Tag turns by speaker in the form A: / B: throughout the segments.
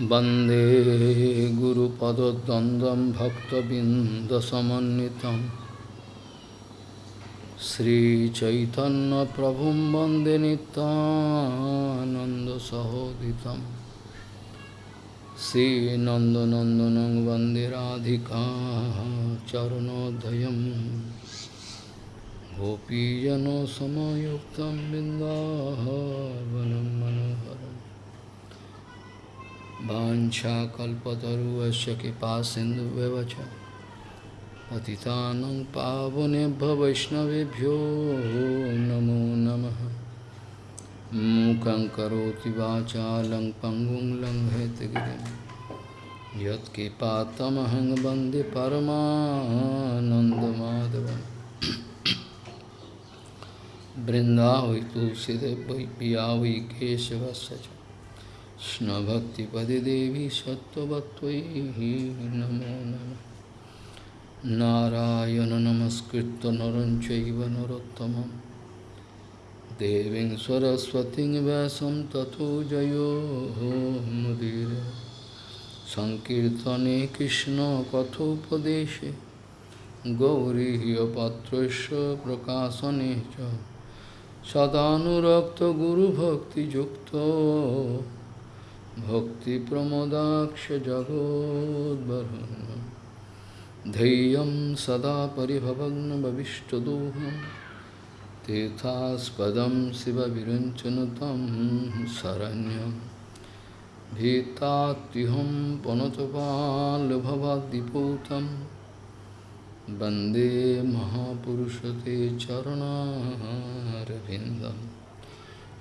A: वंदे गुरुपदद्वन्द्वं भक्तबिन्दसमन्वितं। श्रीचैतन्यप्रभुं वंदे नितानन्दसहोदितं श्रीनन्दनन्दनं वंदे राधिका चरणोदयं। गोपीजनसमयुक्तं बिन्दावनं मनोहरम् वाञ्छाकल्पतरुवस्य कृपा सिन्धुव्यवच पतितानं पावनेभ्य वैष्णवेभ्यो नमो नमः मूकं करोति वाचालं पङ्गुं लङ्घयतगिरिं यत्कृपातमहं वन्दे परमानन्दमाधवम् बृन्दावै तुलसीदेव वै पिया वै केशवस्य च कृष्णभक्तिपदे देवी सत्त्ववत्त्वयि नमो नमः नारायण नमस्कृत्य नरं चैव नरोत्तमं देवीं सरस्वतीं व्यासं ततो जयो मुदीर सङ्कीर्तने कृष्णकथोपदेशे गौरीयपात्रस्य प्रकाशने च सदानुरक्तगुरुभक्तियुक्तो भक्तिप्रमोदाक्षजगोद्वरुन् धैर्यं सदा परिभवग्नभविष्टदोहं तीर्थास्पदं शिवविरञ्चनुतं शरण्यं भीतात्युहं पनतपाल्भवाद्दिपूतं वंदे महापुरुषते चरणारविन्दम्।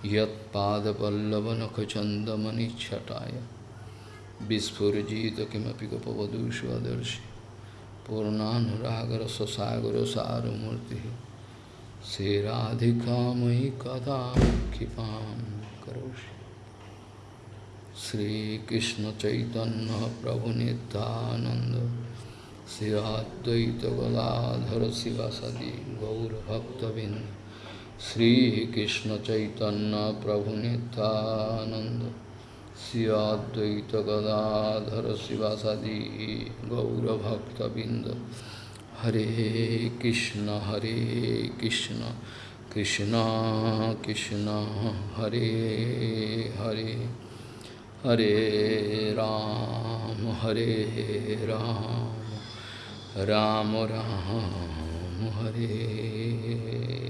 A: यदपल्लवनखचंदमि छटाया विस्फुजीत गपवधूषु आदर्शी पूर्णानुरागर ससागर सारूर्ति से राधिका मयि कदा क्षिपा करोषि। श्रीकृष्ण चैतन्य प्रभु नितानंद श्री अद्वैत गदाधर सदी गौरभक्तबिंद अद्वैतगदाधर शिवासदि गौरभक्तबिन्द श्रीकृष्ण चैतन्य प्रभु नित्यानंद श्रियाद्वैत गदाधर शिवासादि गौरभक्तबिंद हरे कृष्ण हरे कृष्ण कृष्ण कृष्ण हरे हरे हरे राम हरे राम राम राम हरे हरे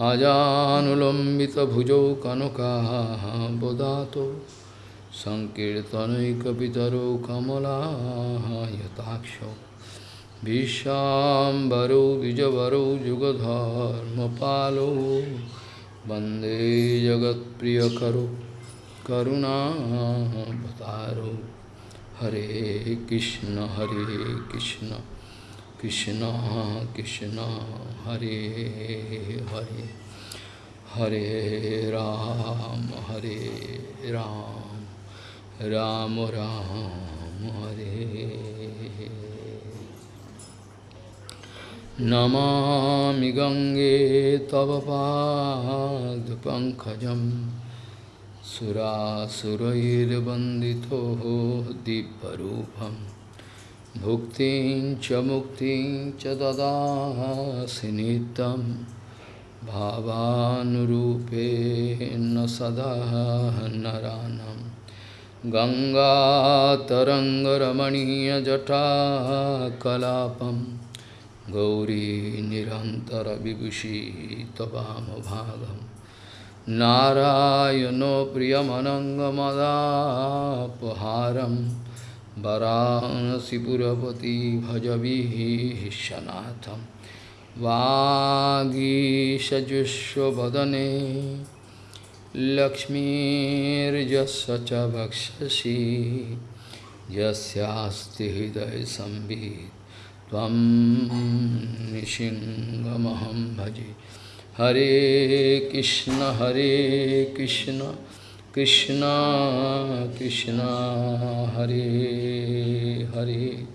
A: अजानुलम्बितभुजौ कनकाबोदातो सङ्कीर्तनैकपितरौ कमलायताक्षौ विश्वाम्बरौ द्विजवरौ युगधर्मपालौ वंदे जगत्प्रियकरो करुणावतारौ। हरे कृष्ण हरे कृष्ण। कृष्ण कृष्ण हरे हरे हरे राम हरे राम राम राम हरे नमामि गङ्गे तव पादपङ्कजं सुरासुरैर्वन्दितो दिव्यरूपम् भुक्तिं च मुक्तिं च ददासि नित्यं भावानुरूपेण सदा नरानं गङ्गातरङ्गरमणीयजटाकलापं गौरी निरन्तरविभूषी त्वमभागं नारायणो प्रियमनङ्गमदापहारम् वराहनसीपुरपति भजविशनाथम वागीशजुष्वदने लक्ष्मीजस च भक्षसी यस्यास्ति हृदय संबीत तम निशिंगमहम भजे। हरे कृष्ण हरे Krishna. Krishna Krishna Hare Hare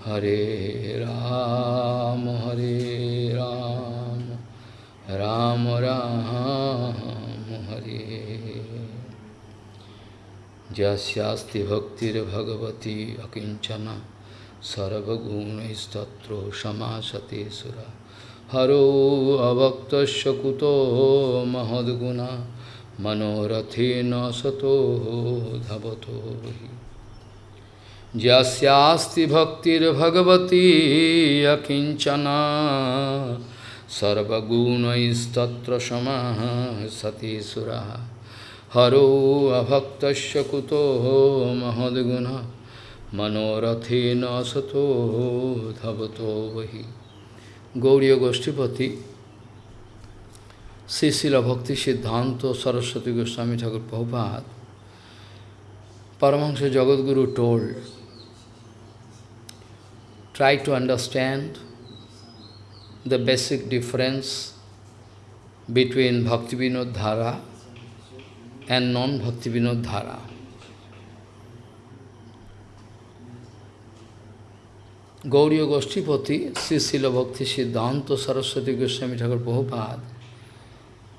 A: Hare Ram Hare Ram Ram Ram Hare Jasyasti bhaktir bhagavati akinchana sarvagunaistatro samasate sura Haro avaktasya kuto mahadguna manorathena sato dhavato Jasyasti bhaktir bhagavati akinchana sarvagunaistatro samasate sura हरो अभक्तस्य कुतो महद्गुण मनोरथेन सतो धवतो वही Gauri गोष्ठीपति Sisila Bhakti Siddhanta Saraswati Goswami Thakur Prabhupada Paramahansa Jagadguru told, try to understand the basic difference between Bhakti Vinod Dhara and non-bhakti vinod dhara. Gauriya Goshtipati, Sisila Bhakti Siddhanta Saraswati Goswami Thakur Prabhupada,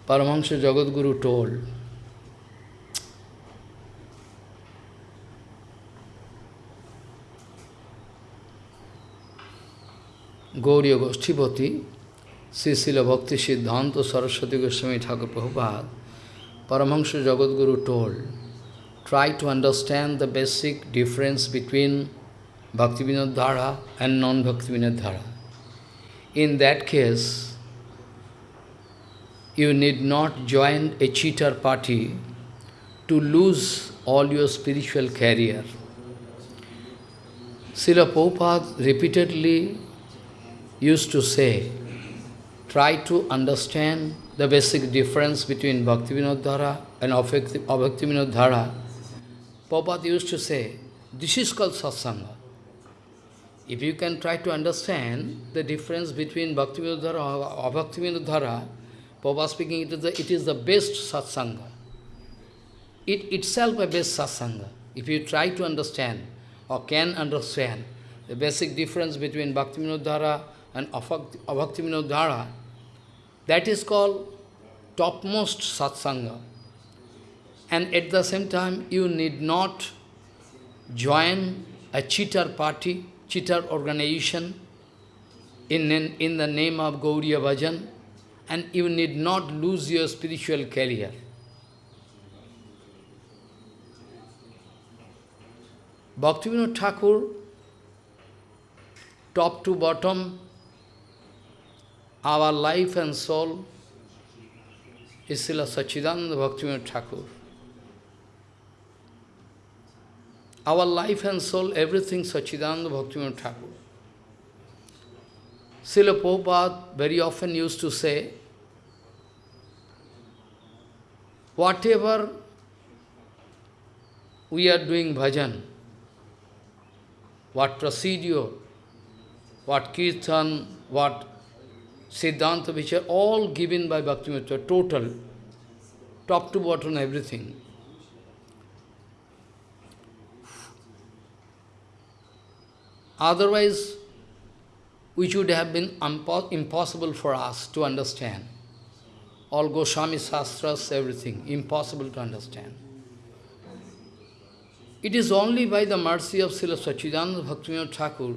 A: Paramahansa Jagadguru told, Gauriya Goshtipati, Sisila Bhakti Siddhanta Saraswati Goswami Thakur Prabhupada, Paramahansa Jagadguru told, try to understand the basic difference between Bhaktivinoda Dhara and non-Bhaktivinoda Dhara. In that case, you need not join a cheater party to lose all your spiritual career. Srila Prabhupada repeatedly used to say, try to understand the basic difference between Bhaktivinoda Dhara and Abhaktivinoda Dhara, Prabhupada used to say, this is called satsanga. If you can try to understand the difference between Bhaktivinoda Dhara and Abhaktivinoda Dhara, Prabhupada speaking, it is, the, it is the best satsanga. It itself a best satsanga. If you try to understand or can understand the basic difference between Bhaktivinoda Dhara and Abhaktivinoda Dhara, that is called topmost satsanga. And at the same time, you need not join a cheater party, cheater organization in, in, in the name of Gauriya Bhajan, and you need not lose your spiritual career. Bhaktivinoda Thakur, top to bottom, our life and soul is Srila Sachidananda Bhaktivinoda Thakur. Our life and soul, everything Sachidananda Bhaktivinoda Thakur. Srila Prabhupada very often used to say, whatever we are doing bhajan, what procedure, what kirtan, what Siddhanta, which are all given by Bhaktivinoda, total, top to bottom, everything. Otherwise, which would have been impossible for us to understand. All Goswami Shastras, everything, impossible to understand. It is only by the mercy of Srila Sachidananda Bhaktivinoda Thakur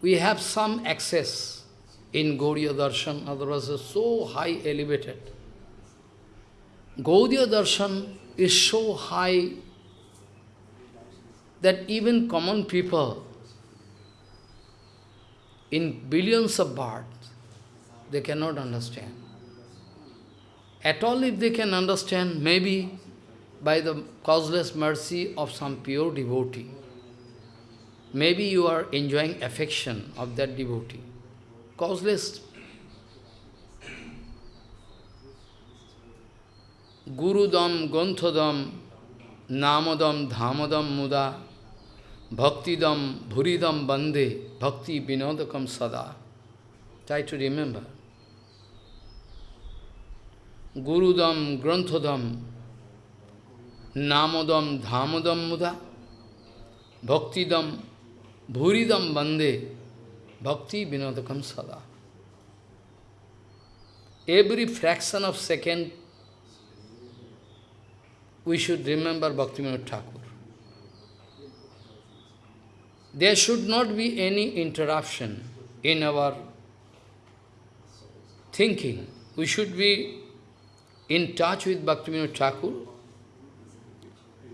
A: we have some access in Gauriya Darshan, otherwise so high elevated. Gaudiya Darshan is so high that even common people in billions of births, they cannot understand. At all if they can understand, maybe by the causeless mercy of some pure devotee. Maybe you are enjoying affection of that devotee causeless. Gurudam, Granthodam, Namadam, Dhamadam, Muda, Bhaktidam, Bhuridam, Bande, Bhakti, Vinodakam, Sada. Try to remember. Gurudam, Granthodam, Namadam, Dhamadam, Muda, Bhaktidam, Bhuridam, Bande, Bhakti Vinodakam Sada. Every fraction of second, we should remember Bhaktivinoda Thakur. There should not be any interruption in our thinking. We should be in touch with Bhaktivinoda Thakur.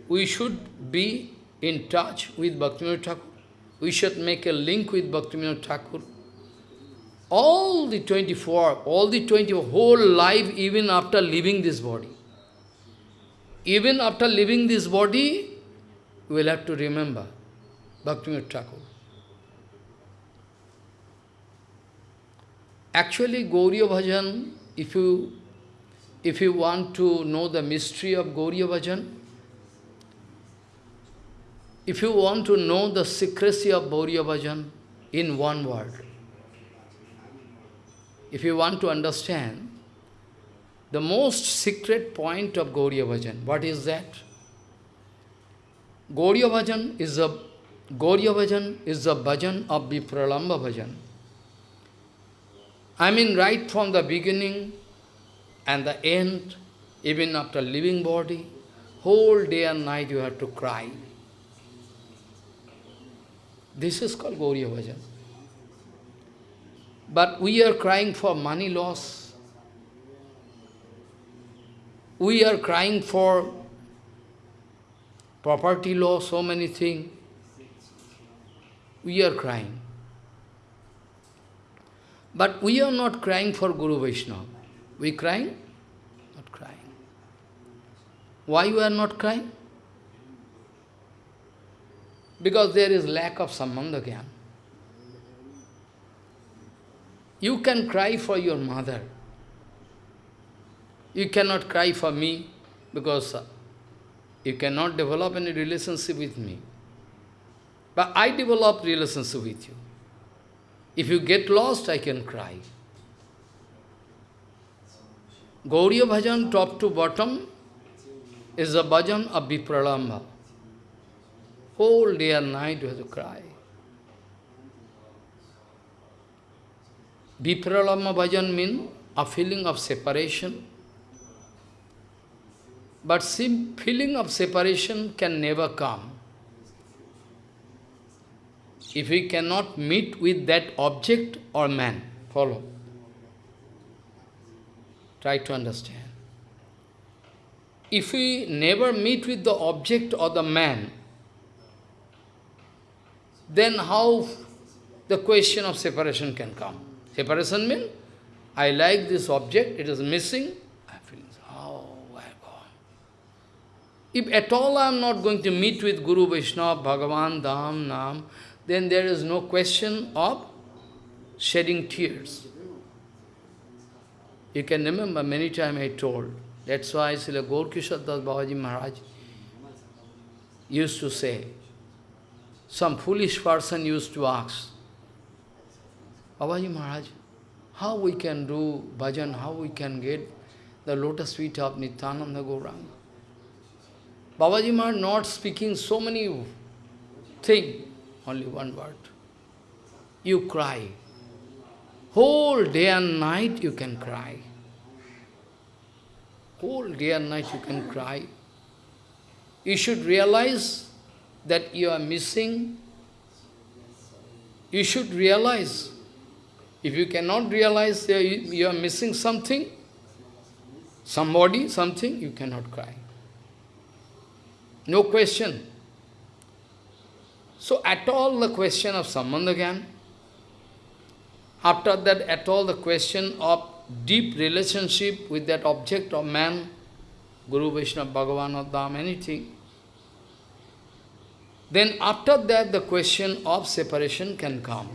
A: We should be in touch with Bhaktivinoda Thakur. We should make a link with Bhaktivinoda Thakur. All the 24, all the 20, whole life, even after leaving this body. Even after leaving this body, we will have to remember Bhaktivinoda Thakur. Actually, Gauriya Bhajan, if you, if you want to know the mystery of Gauriya Bhajan, if you want to know the secrecy of Gauriya Bhajan in one word, if you want to understand the most secret point of Gauriya Bhajan, what is that? Gauriya Bhajan is a Gauriya Bhajan is the bhajan of Vipralamba Bhajan. I mean right from the beginning and the end, even after leaving body, whole day and night you have to cry. This is called Gauriya Bhajan. But we are crying for money loss. We are crying for property loss, so many things we are crying. But we are not crying for Guru Vaishnava. We crying? Not crying. Why we are not crying? Because there is lack of Sambandha. You can cry for your mother. You cannot cry for me because you cannot develop any relationship with me. But I develop relationship with you. If you get lost, I can cry. Gauriya Bhajan, top to bottom, is a bhajan of Vipralamba. Whole day and night you have to cry. Vipralamba bhajan means a feeling of separation. But feeling of separation can never come if we cannot meet with that object or man. Follow. Try to understand. If we never meet with the object or the man, then how the question of separation can come? Separation means, I like this object, it is missing, I feel, oh, gone? If at all I am not going to meet with Guru Vaishnava, Bhagavan, Dham, Nam, then there is no question of shedding tears. You can remember many times I told. That's why Srila Gaurkishore Das Babaji Maharaj used to say, some foolish person used to ask, Babaji Maharaj, how we can do bhajan, how we can get the lotus feet of Nityananda Gauranga. Babaji Maharaj not speaking so many things, only one word. You cry. Whole day and night you can cry. Whole day and night you can cry. You should realize that you are missing. You should realize. If you cannot realize you are missing something, somebody, something, you cannot cry. No question. So at all the question of Sambandha after that at all the question of deep relationship with that object of man, Guru Vaishnava, Bhagavan or Dham, anything, then after that the question of separation can come.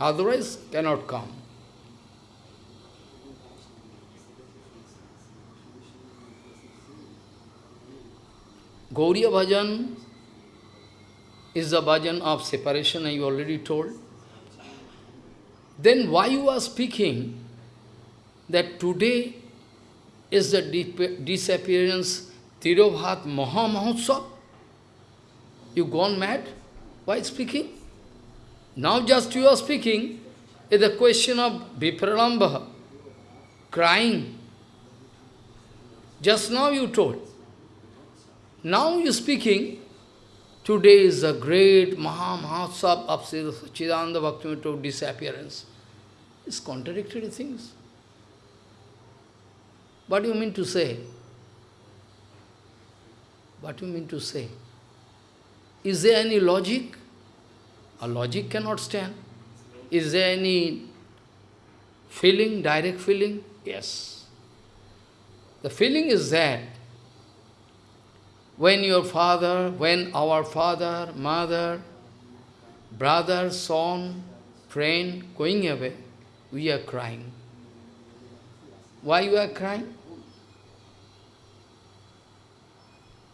A: Otherwise cannot come. Gauriya Bhajan is the bhajan of separation, I already told. Then why you are speaking that today is the disappearance Tirobhav Maha Mahotsav? You gone mad? Why speaking? Now just you are speaking, is the question of Vipralamba, crying. Just now you told. Now you speaking, today is the great Maha Mahotsav of Chidananda Bhaktivinoda disappearance. It's contradictory things. What do you mean to say? What do you mean to say? Is there any logic? A logic cannot stand. Is there any feeling, direct feeling? Yes. The feeling is that when your father, when our father, mother, brother, son, friend going away, we are crying. Why you are crying?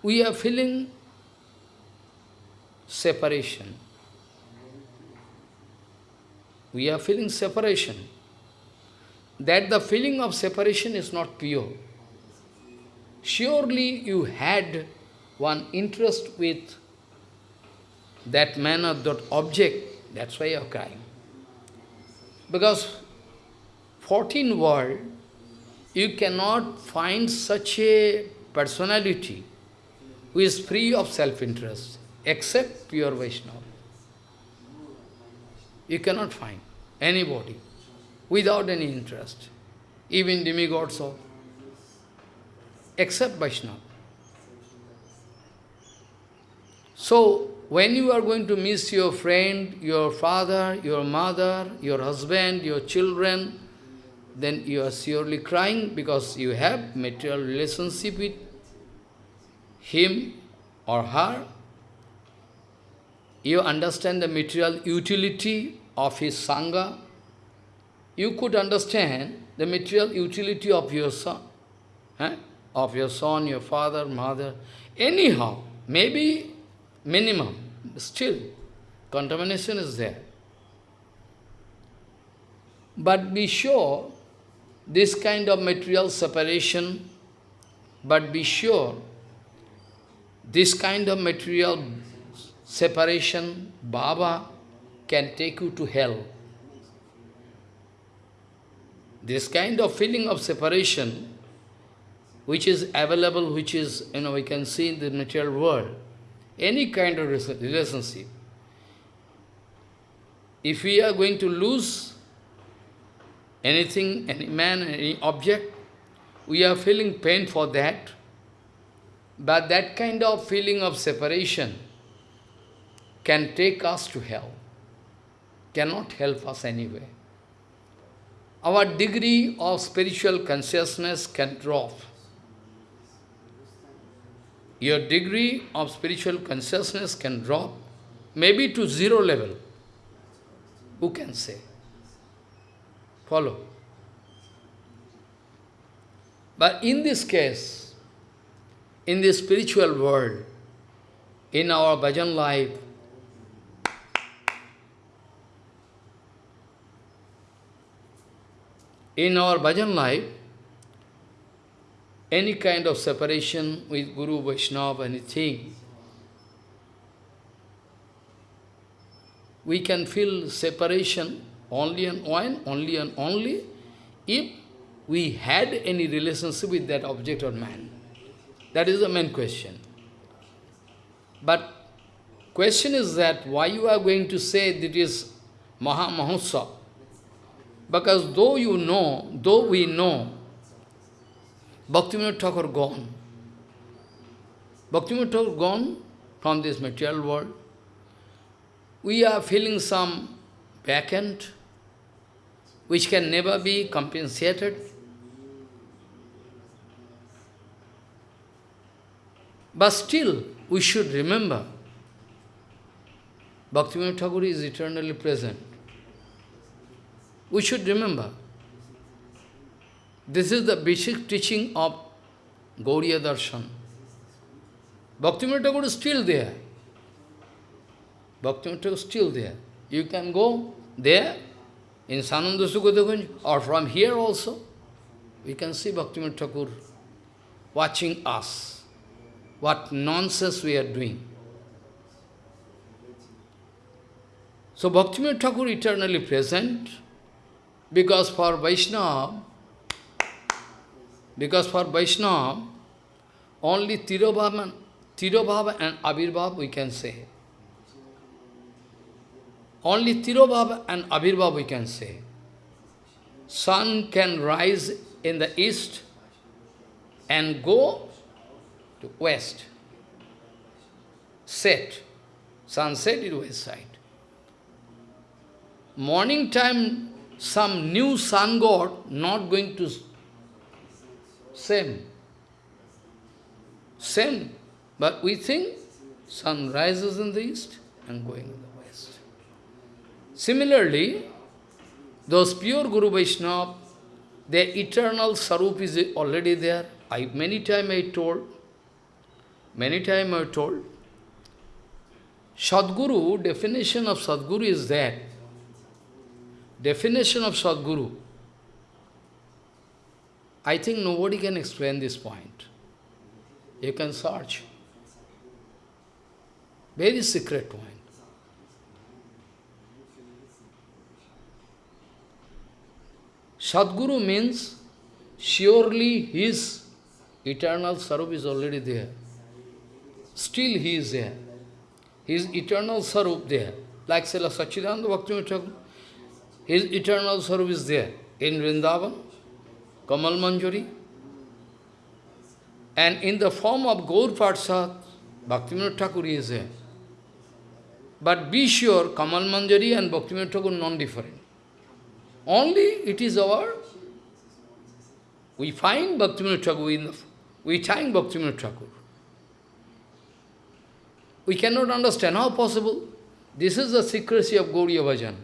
A: We are feeling separation. We are feeling separation. That the feeling of separation is not pure. Surely you had one interest with that man or that object, that's why you are crying. Because 14 world, you cannot find such a personality who is free of self-interest, except pure Vaishnava. You cannot find anybody without any interest, even demigods or except Vaishnava. So, when you are going to miss your friend, your father, your mother, your husband, your children, then you are surely crying because you have material relationship with him or her. You understand the material utility of his Sangha, you could understand the material utility of your son, eh? of your son, your father, mother, anyhow, maybe minimum, still, contamination is there. But be sure, this kind of material separation, but be sure, this kind of material separation, Baba can take you to hell. This kind of feeling of separation, which is available, which is, you know, we can see in the material world, any kind of relationship, if we are going to lose anything, any man, any object, we are feeling pain for that, but that kind of feeling of separation can take us to hell cannot help us anyway. Our degree of spiritual consciousness can drop. Your degree of spiritual consciousness can drop, maybe to zero level. Who can say? Follow. But in this case, in the spiritual world, in our bhajan life, In our bhajan life, any kind of separation with Guru, Vaishnava, anything, we can feel separation only and only and only if we had any relationship with that object or man. That is the main question. But question is that why you are going to say that is Maha Mahotsav? Because though you know, though we know, Bhaktivinoda Thakur gone, Bhaktivinoda Thakur gone from this material world, we are feeling some vacant, which can never be compensated. But still, we should remember, Bhaktivinoda Thakur is eternally present. We should remember, this is the basic teaching of Gauriya Darshan. Bhaktivinoda is still there. Bhaktivinoda is still there. You can go there in Sananda Sukadagunj or from here also. We can see Bhaktivinoda Thakur watching us. What nonsense we are doing. So Bhaktivinoda Thakur eternally present, because for Vaishnava, because for Vaishnava, only Tirobhava and Abhirbhav we can say. Only Tirobhava and Abhirbhav we can say. Sun can rise in the east and go to west. Set. Sunset is west side. Morning time, some new sun god not going to same. Same. But we think sun rises in the east and going in the west. Similarly, those pure Guru Vaishnava, their eternal sarup is already there. I many time I told, many time I told, Sadguru, definition of Sadguru is that. Definition of Sadguru. I think nobody can explain this point. You can search. Very secret point. Sadguru means surely his eternal sarup is already there. Still he is there. His eternal sarup there. Like Srila Sachidananda Bhaktivinoda his eternal sarup is there in Vrindavan, Kamal Manjari. And in the form of Gaur Parsad, Bhaktivinoda Thakur is there. But be sure, Kamal Manjari and Bhaktivinoda Thakur non-different. Only it is our, we find Bhaktivinoda Thakur in we find Bhaktivinoda Thakur. We cannot understand how possible. This is the secrecy of Gauriya Bhajan.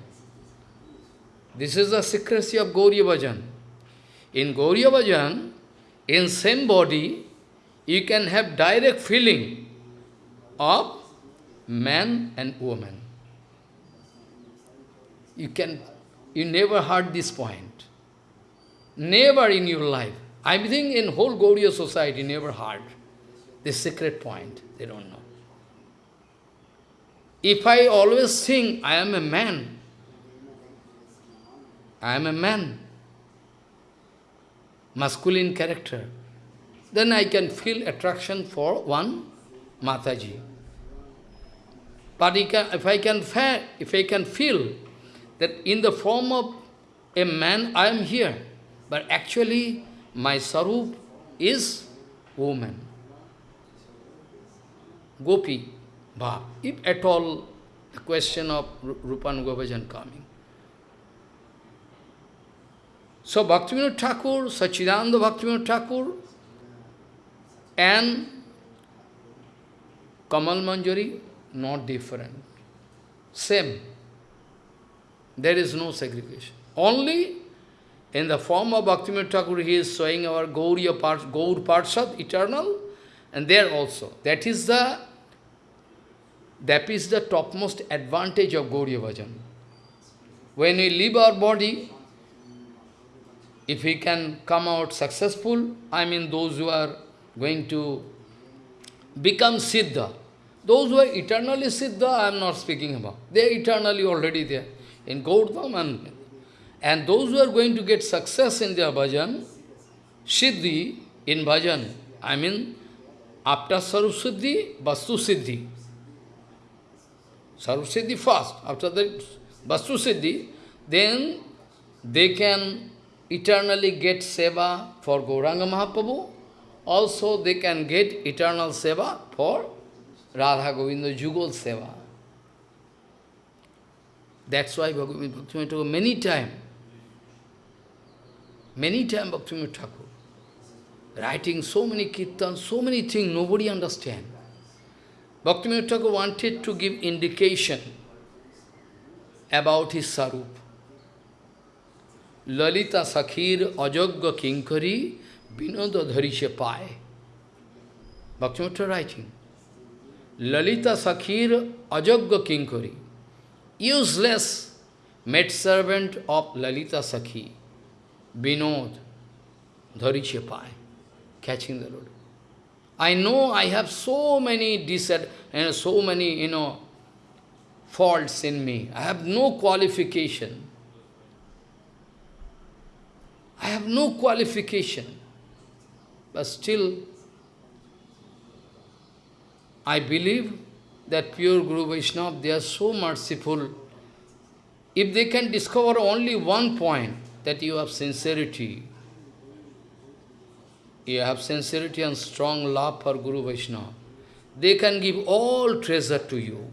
A: This is the secrecy of Gauriya Bhajan. In Gauriya Bhajan, in same body, you can have direct feeling of man and woman. You can you never heard this point. Never in your life. I think in whole Gauriya society never heard this secret point. They don't know. If I always think I am a man, I am a man, masculine character, then I can feel attraction for one Mataji. But if I can, if I can feel that in the form of a man I am here, but actually my sarup is woman. Gopi, Bhav. If at all the question of Rupanuga Bhajan coming. So Bhaktivinoda Thakur, Sachidananda Bhaktivinoda Thakur, and Kamal Manjari, not different. Same. There is no segregation. Only in the form of Bhaktivinoda Thakur, he is showing our Gauriya part, Gaur Parshad, eternal, and there also. That is the that is the topmost advantage of Gauriya Bhajan. When we leave our body, if he can come out successful, I mean those who are going to become Siddha, those who are eternally Siddha, I am not speaking about. They are eternally already there in Gaurdham and, and those who are going to get success in their bhajan, Siddhi in bhajan, I mean after Sarup Siddhi, Vastu Siddhi. Sarup Siddhi first, after that Vastu Siddhi, then they can eternally get seva for Gauranga Mahaprabhu, also they can get eternal seva for Radha Govinda Jugal Seva. That's why Bhaktivinoda Thakur many time, many time Bhaktivinoda Thakur, writing so many kirtans, so many things, nobody understand. Bhaktivinoda Thakur wanted to give indication about his sarup. Lalita Sakhir Ajagga Kinkari Vinoda Dharishe Pai. Bhaktivinoda writing. Lalita Sakhir Ajagga Kinkari useless maidservant of Lalita Sakhi, Binod, Dharichepai, catching the road. I know I have so many disad and so many, you know, faults in me. I have no qualification. I have no qualification. But still, I believe that pure Guru Vaishnava, they are so merciful. If they can discover only one point, that you have sincerity, you have sincerity and strong love for Guru Vaishnava, they can give all treasure to you.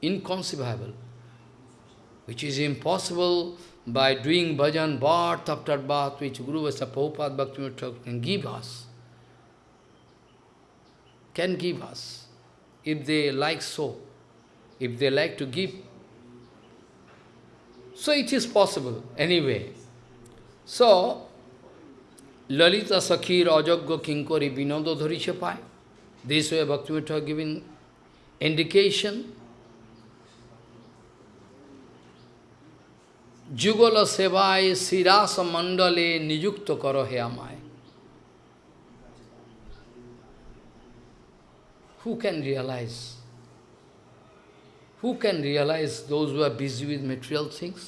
A: Inconceivable. Which is impossible by doing bhajan, birth after birth, which Guru Vaishnava Prabhupada Bhaktivinoda can give us. Can give us. If they like so. If they like to give. So it is possible, anyway. So, Lalita Sakhir Ajagya Kinkori Vinodo Dharichapai. This way Bhaktivinoda giving indication যুগল সেবায় শিরাস মণ্ডলে নিযুক্ত কর হে আমায় Who can realize? Who can realize those who are busy with material things?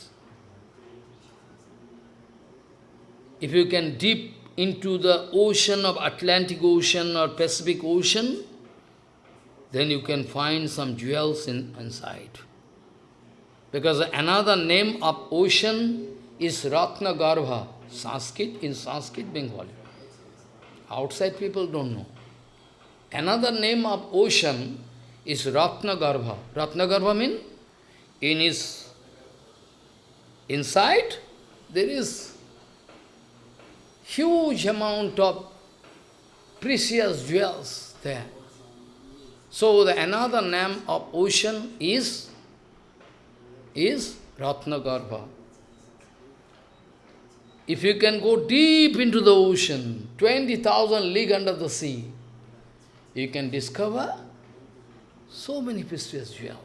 A: If you can dip into the ocean of Atlantic Ocean or Pacific Ocean, then you can find some jewels in, inside. Because another name of ocean is Ratna Garbha, Sanskrit, in Sanskrit, Bengali. Outside people don't know. Another name of ocean is Ratna Garbha. Ratna Garbha means in his inside there is huge amount of precious jewels there. So the another name of ocean is is Ratnagarbha. If you can go deep into the ocean, 20,000 league under the sea, you can discover so many precious jewels.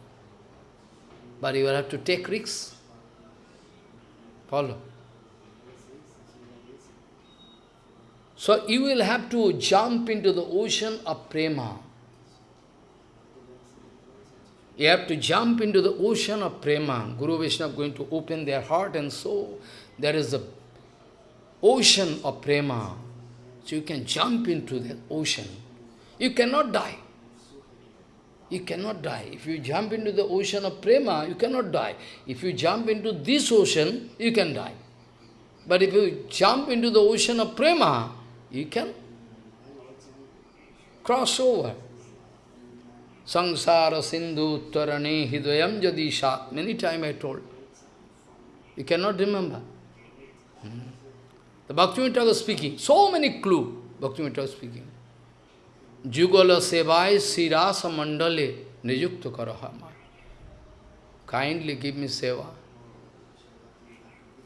A: But you will have to take risks. Follow. So you will have to jump into the ocean of prema. You have to jump into the ocean of prema. Guru Vaishnava going to open their heart and soul. There is the ocean of prema. So you can jump into the ocean. You cannot die. You cannot die. If you jump into the ocean of prema, you cannot die. If you jump into this ocean, you can die. But if you jump into the ocean of prema, you can cross over. Sangsara Sindhu Tarane Hidayam Jadisha. Many times I told. You cannot remember. Hmm. The Bhaktivinoda was speaking. So many clue Bhaktivinoda was speaking. Jugala Sevai Sirasa Mandale Nijukta Karahama. Kindly give me seva.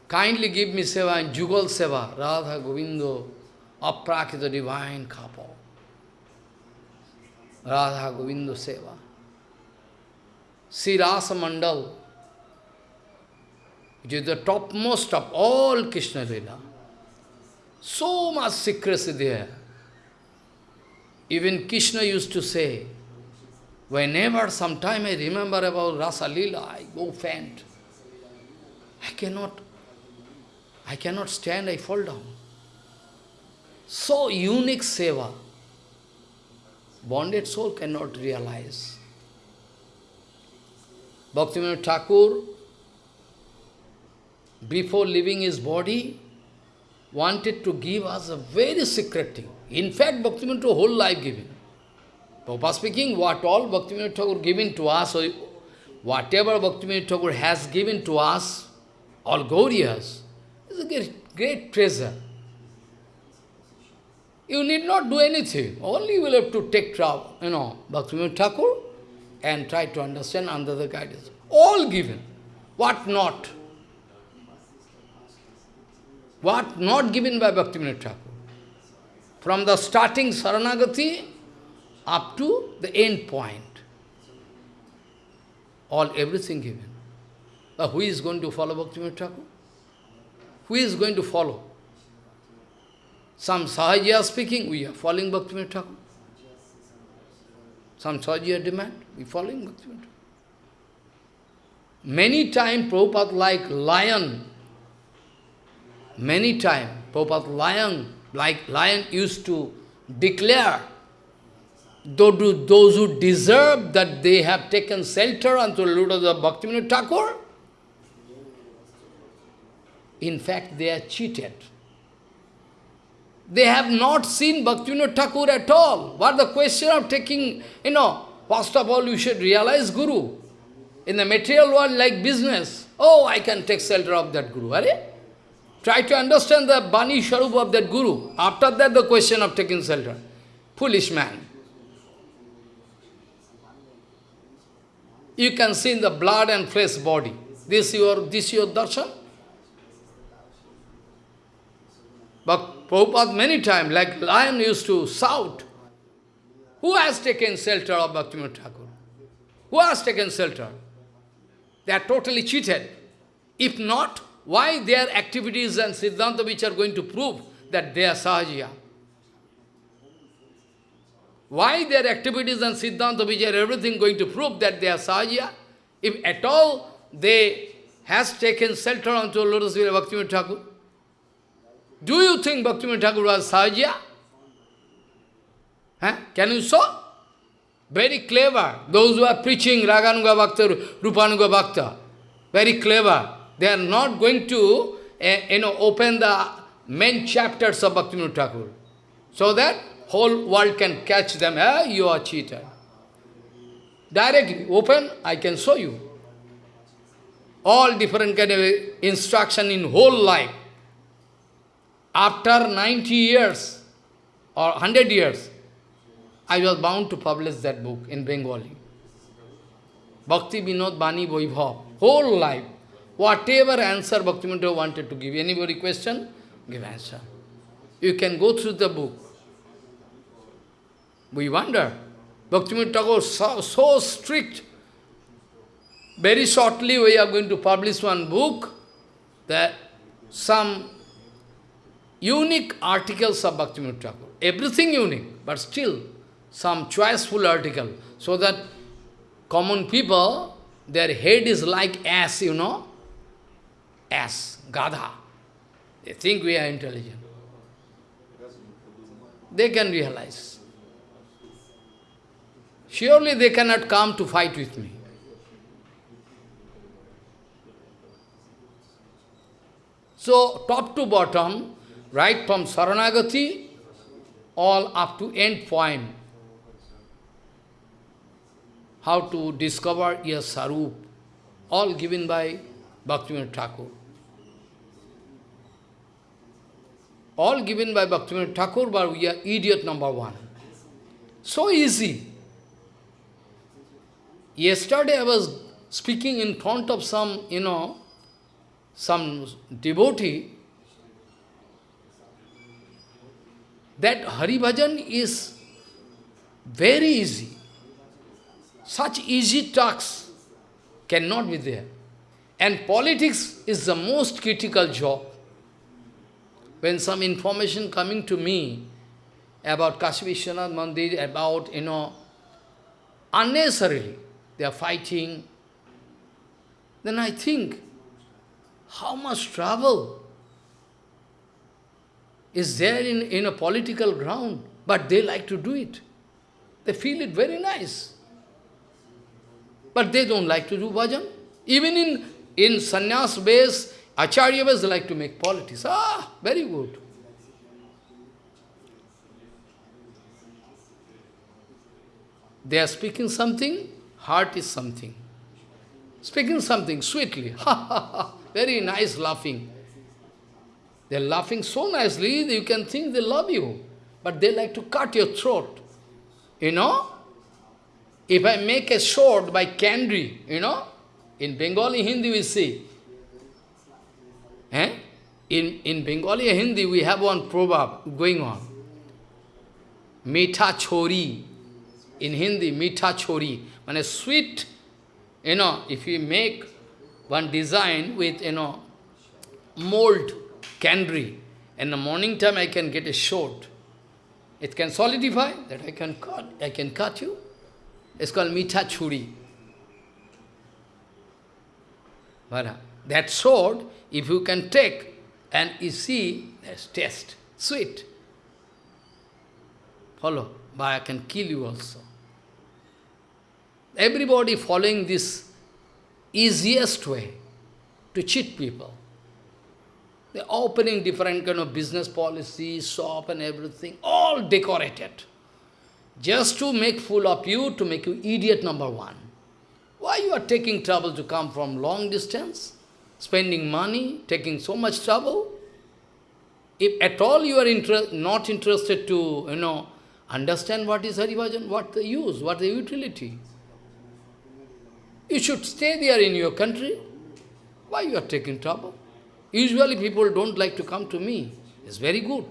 A: Kindly give me seva and Jugal Seva, Radha Govindo, Aprakrita divine couple. Radha Govind seva. Cirrus Mandal is the top most of all Krishna lila so much secrets even Krishna use to say whenever समाइम I remember about rasa lila I go faint I can not I can not stand I fall down so unique seva bonded soul cannot realize. Bhaktivinoda Thakur, before leaving his body, wanted to give us a very secret thing. In fact, Bhaktivinoda whole life given. Prabhupada speaking, what all Bhaktivinoda Thakur given to us, or whatever Bhaktivinoda Thakur has given to us, all Gauriyas, is a great, great treasure. You need not do anything. Only you will have to take trouble, you know, Bhaktivinoda Thakur and try to understand under the guidance. All given. What not? What not given by Bhaktivinoda Thakur? From the starting Saranagati up to the end point. All, everything given. But who is going to follow Bhaktivinoda Thakur? Who is going to follow? Some Sahajiya speaking, we are following Bhaktivinoda Thakur. Some Sahajiya demand, we following Bhaktivinoda Many times Prabhupada like lion, many times Prabhupada lion, like lion used to declare those who deserve that they have taken shelter unto the lotus of Bhaktivinoda Thakur, in fact, they are cheated. They have not seen Bhaktivinoda Thakur at all. What the question of taking, you know, first of all, you should realize Guru. In the material world, like business, oh, I can take shelter of that Guru. Are Try to understand the Bani Sharup of that Guru. After that, the question of taking shelter. Foolish man. You can see in the blood and flesh body. This your this your darshan? But Prabhupada many times, like lion used to shout, who has taken shelter of Bhaktivinoda Thakur? Who has taken shelter? They are totally cheated. If not, why their activities and Siddhanta which are going to prove that they are Sahajiya? Why their activities and Siddhanta which are everything going to prove that they are Sahajiya? If at all they has taken shelter onto Lotus Vira Bhaktivinoda Thakur, do you think Bhaktivinoda Thakur was Sahajiya? Huh? Can you saw? Very clever. Those who are preaching Raganuga Bhakta, Rupanuga Bhakta, very clever. They are not going to uh, you know, open the main chapters of Bhaktivinoda Thakur. So that whole world can catch them. Eh, you are cheated. Directly, open, I can show you. All different kind of instruction in whole life. After 90 years or 100 years, I was bound to publish that book in Bengali. Bhakti Vinod Bani Vaibhav, whole life. Whatever answer Bhakti Bhaktivinoda wanted to give, anybody question, give answer. You can go through the book. We wonder, Bhaktivinoda Thakur so, so strict. Very shortly we are going to publish one book that some unique articles of Bhaktivinoda Thakur. Everything unique, but still some choiceful article, so that common people, their head is like ass, you know, ass, gadha. They think we are intelligent. They can realize. Surely they cannot come to fight with me. So, top to bottom, right from Saranagati, all up to end point, how to discover your sarup, all given by Bhaktivinoda Thakur. All given by Bhaktivinoda Thakur, but we are idiot number one. So easy. Yesterday I was speaking in front of some, you know, some devotee, that Hari Bhajan is very easy. Such easy tasks cannot be there. And politics is the most critical job. When some information coming to me about Kashi Vishwanath Mandir, about, you know, unnecessarily, they are fighting, then I think, how much trouble is there in, in a political ground, but they like to do it. They feel it very nice. But they don't like to do bhajan. Even in, in sannyas base, acharya base, they like to make politics. Ah, very good. They are speaking something, heart is something. Speaking something sweetly, ha ha ha, very nice laughing. They're laughing so nicely you can think they love you. But they like to cut your throat. You know? If I make a sword by candy, you know, in Bengali Hindi we see. Eh? In, in Bengali Hindi we have one proverb going on. Mitha chori. In Hindi, mitha chori. When a sweet, you know, if you make one design with, you know, mold candy, in the morning time I can get a sword. It can solidify that I can cut, I can cut you. It's called Mitha Churi. But uh, That sword, if you can take and you see, there's taste, sweet. Follow. but I can kill you also. Everybody following this easiest way to cheat people. They're opening different kind of business policies, shop and everything, all decorated. Just to make fool of you, to make you idiot number one. Why you are taking trouble to come from long distance? Spending money, taking so much trouble? If at all you are inter not interested to, you know, understand what is Haribhajan, what the use, what the utility. You should stay there in your country. Why you are taking trouble? Usually people don't like to come to me. It's very good.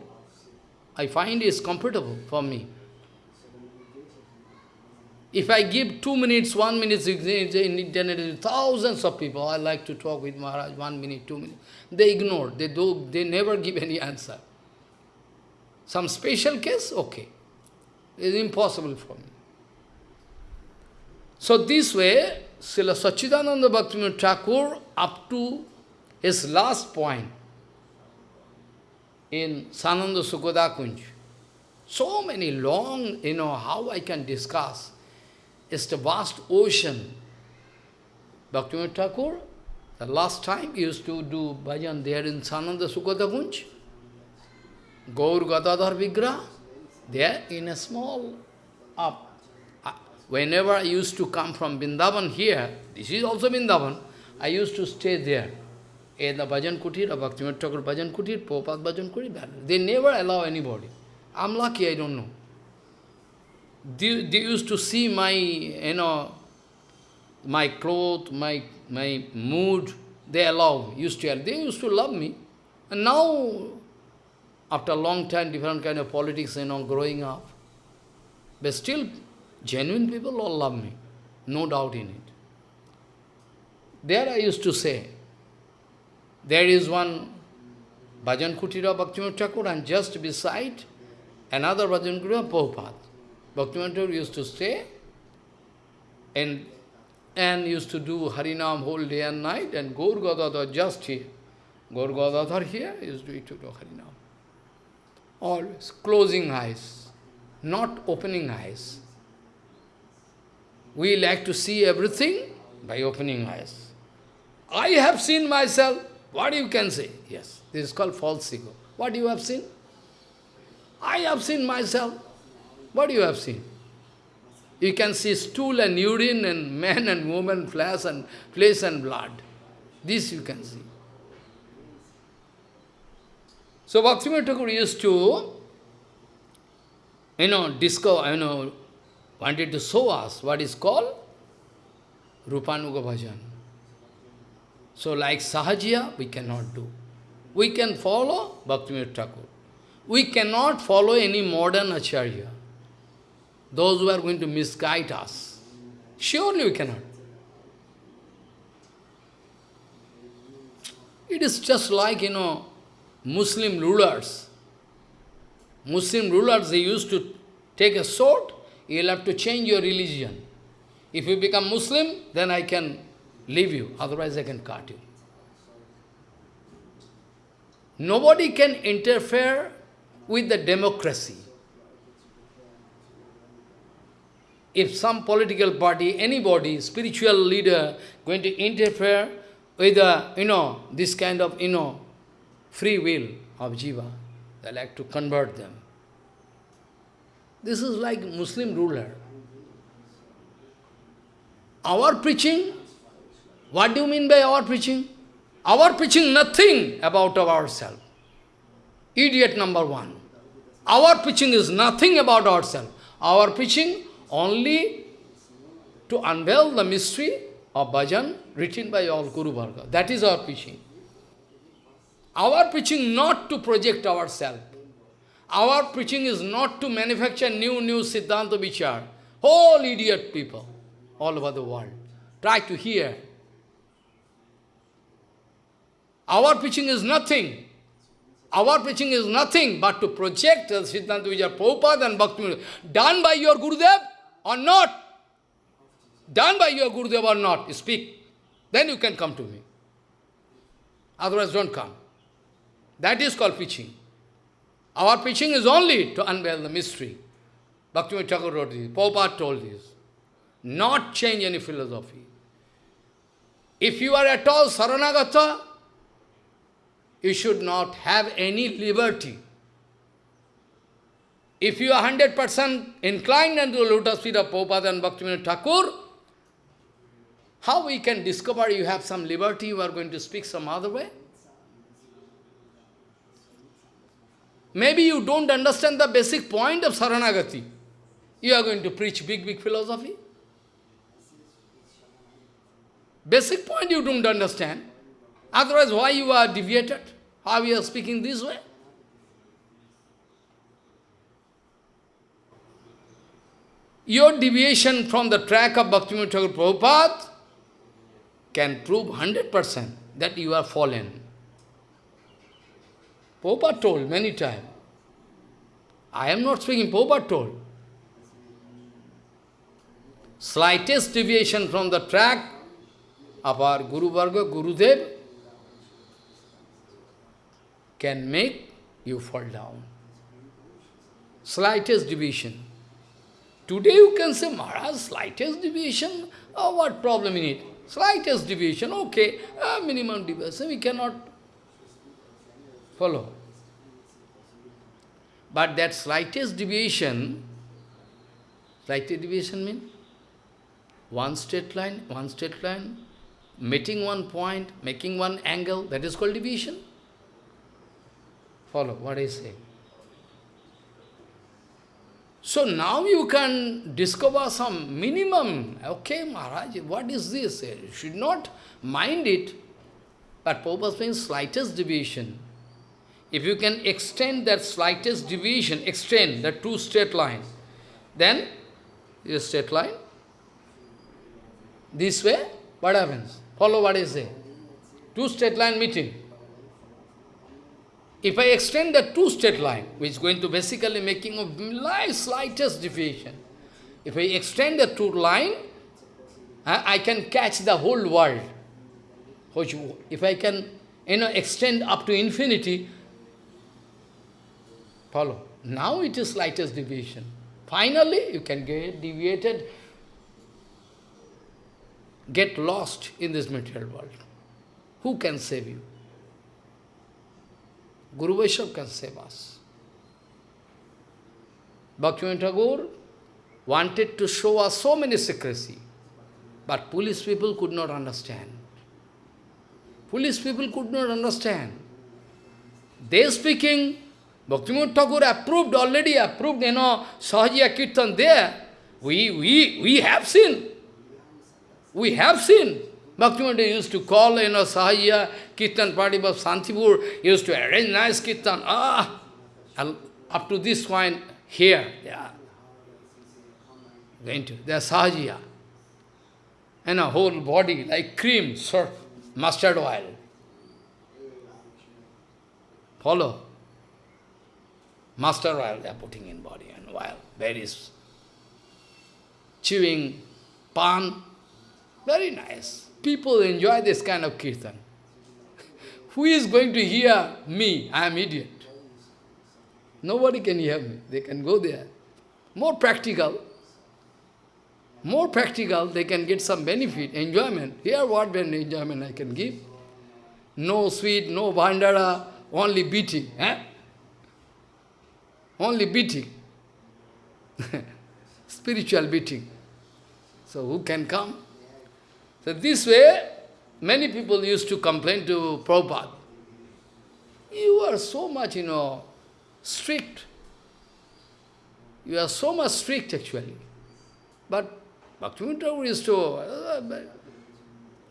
A: I find it's comfortable for me. If I give two minutes, one minute in internet, thousands of people, I like to talk with Maharaj, one minute, two minutes. They ignore, they, do, they never give any answer. Some special case, okay. It's impossible for me. So this way, Srila Sachidananda Bhaktivinoda Thakur, up to his last point in Sananda Sukhoda Kunj, so many long, you know, how I can discuss. It's the vast ocean. Bhaktivinoda Thakur, the last time used to do bhajan there in Sananda Sukhoda Kunj, Gaur Gadadhar Vigra, there in a small up. Whenever I used to come from Vrindavan here, this is also Vrindavan, I used to stay there. In the Bhajan Kutir, Bhaktivinoda Thakur Bhajan Kutir, Prabhupada Bhajan Kutir, they never allow anybody. I'm lucky, I don't know. They, they used to see my, you know, my clothes, my, my mood, they allow, used to, they used to love me. And now, after a long time, different kind of politics, you know, growing up, but still Genuine people all love me, no doubt in it. There I used to say, there is one Bhajan Kutira Bhaktivinoda Thakur and just beside another Bhajan Kutira Prabhupada. Bhaktivinoda Thakur used to stay and, and used to do Harinam whole day and night and Gaur Gadadhar just here. Gaur Gadadhar here used to do Harinam. Always closing eyes, not opening eyes. We like to see everything by opening eyes. I have seen myself. What you can say? Yes, this is called false ego. What you have seen? I have seen myself. What you have seen? You can see stool and urine and man and woman, flesh and flesh and blood. This you can see. So Bhaktivinoda Thakur used to, you know, discover, you know, wanted to show us what is called Rupanuga Bhajan. So like Sahajiya, we cannot do. We can follow Bhaktivinoda Thakur. We cannot follow any modern Acharya. Those who are going to misguide us. Surely we cannot. It is just like, you know, Muslim rulers. Muslim rulers, they used to take a sword You'll have to change your religion. If you become Muslim, then I can leave you, otherwise I can cut you. Nobody can interfere with the democracy. If some political party, anybody, spiritual leader, going to interfere with, the, you know, this kind of, you know, free will of jiva, they like to convert them. This is like Muslim ruler. Our preaching, what do you mean by our preaching? Our preaching nothing about ourselves. Idiot number one. Our preaching is nothing about ourselves. Our preaching only to unveil the mystery of bhajan written by all Guru Varga. That is our preaching. Our preaching not to project ourselves. Our preaching is not to manufacture new, new Siddhanta Vichar. All idiot people all over the world. Try to hear. Our preaching is nothing. Our preaching is nothing but to project Siddhanta Vichar, Prabhupada and Bhakti done by your Gurudev or not. Done by your Gurudev or not, speak. Then you can come to me. Otherwise don't come. That is called preaching. Our preaching is only to unveil the mystery. Bhaktivinoda Thakur wrote this. Prabhupada told this. Not change any philosophy. If you are at all saranagata, you should not have any liberty. If you are 100% inclined into the lotus feet of Prabhupada and Bhaktivinoda Thakur, how we can discover you have some liberty, you are going to speak some other way? Maybe you don't understand the basic point of Saranagati. You are going to preach big, big philosophy. Basic point you don't understand. Otherwise, why you are deviated? How you are speaking this way? Your deviation from the track of Bhaktivinoda Thakur Prabhupada can prove 100% that you are fallen. Prabhupada told many times. I am not speaking, Prabhupada told. Slightest deviation from the track of our Guru Varga, Gurudev, can make you fall down. Slightest deviation. Today you can say, Maharaj, slightest deviation, oh, what problem in it? Slightest deviation, okay, uh, minimum deviation, we cannot follow. But that slightest deviation, slightest deviation means one straight line, one straight line, meeting one point, making one angle, that is called deviation. Follow what I say. So now you can discover some minimum. Okay, Maharaj, what is this? You should not mind it. But Prabhupada means slightest deviation. If you can extend that slightest deviation, extend the two straight line, then this straight line, this way, what happens? Follow what I say. Two straight line meeting. If I extend the two-state line, which is going to basically making a slightest deviation, if I extend the two line, I can catch the whole world. If I can you know, extend up to infinity, follow. Now it is slightest deviation. Finally, you can get deviated, get lost in this material world. Who can save you? Guru Vaishnava can save us. Bhaktivinoda Thakur wanted to show us so many secrecy, but police people could not understand. Police people could not understand. They speaking, Bhaktivinoda Thakur approved, already approved, you know, Sahajiya Kirtan there. We, we, we have seen. We have seen. Bhaktivinoda used to call, you know, Sahajiya Kirtan party of Santipur, used to arrange nice Kirtan. Ah, up to this point, here, yeah. Going to, they are Sahajiya. And a whole body like cream, surf, mustard oil. Follow. Mustard oil they are putting in body and oil. Berries. Chewing, pan. Very nice. People enjoy this kind of kirtan. Who is going to hear me? I am idiot. Nobody can hear me. They can go there. More practical. More practical, they can get some benefit, enjoyment. Here what enjoyment I can give? No sweet, no bandara, only beating. Eh? Only beating. Spiritual beating. So who can come? So this way, many people used to complain to Prabhupada. You are so much, you know, strict. You are so much strict actually. But Bhaktivinoda used to, uh,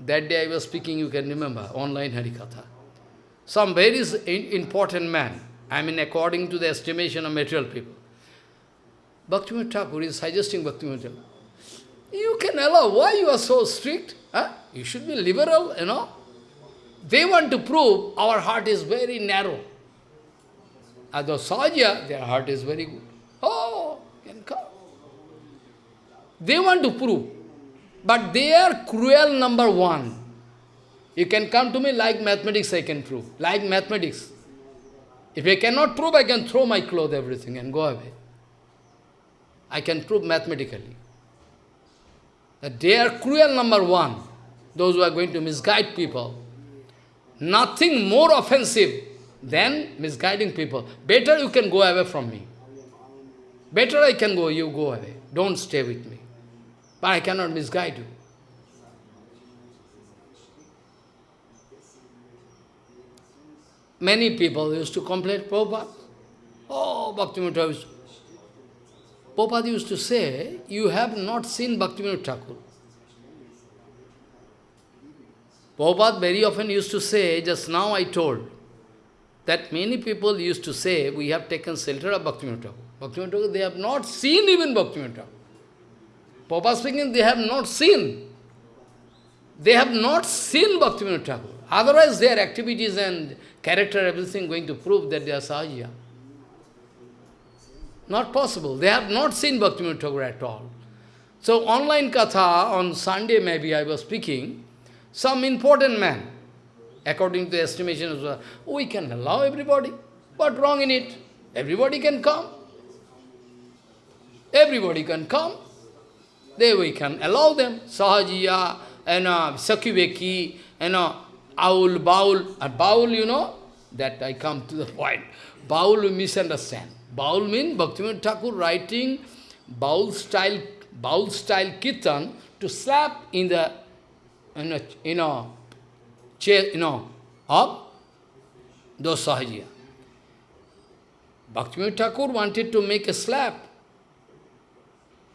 A: that day I was speaking, you can remember, online Harikatha. Some very important man, I mean according to the estimation of material people. Bhaktivinoda Thakur is suggesting Bhaktivinoda You can allow, why you are so strict? Huh? You should be liberal, you know. They want to prove our heart is very narrow. As the Sahaja, their heart is very good. Oh, can come. They want to prove. But they are cruel number one. You can come to me like mathematics I can prove. Like mathematics. If I cannot prove, I can throw my clothes, everything, and go away. I can prove mathematically. They are cruel number one, those who are going to misguide people. Nothing more offensive than misguiding people. Better you can go away from me. Better I can go, you go away. Don't stay with me. But I cannot misguide you. Many people used to complain, Prabhupada, oh, Bhaktivinoda used Prabhupada used to say, you have not seen Bhaktivinoda Thakur. Prabhupada very often used to say, just now I told, that many people used to say, we have taken shelter of Bhaktivinoda Thakur. Bhaktivinoda Thakur, they have not seen even Bhaktivinoda Thakur. Prabhupada speaking, they have not seen. They have not seen Bhaktivinoda Thakur. Otherwise, their activities and character, everything going to prove that they are Sahaja. Not possible. They have not seen Bhaktivinoda Thakur at all. So, online katha, on Sunday maybe I was speaking, some important man, according to the estimation of we can allow everybody. What wrong in it? Everybody can come. Everybody can come. There we can allow them. Sahajiya, and uh, Sakhibheki, and uh, Aul, Baul. And Baul, you know, that I come to the point. Baul we misunderstand. Baul means Bhaktivinoda Thakur writing Baul style, Baul style kirtan to slap in the, in a, you know, chair, you know, of those Sahajiya. Bhaktivinoda Thakur wanted to make a slap.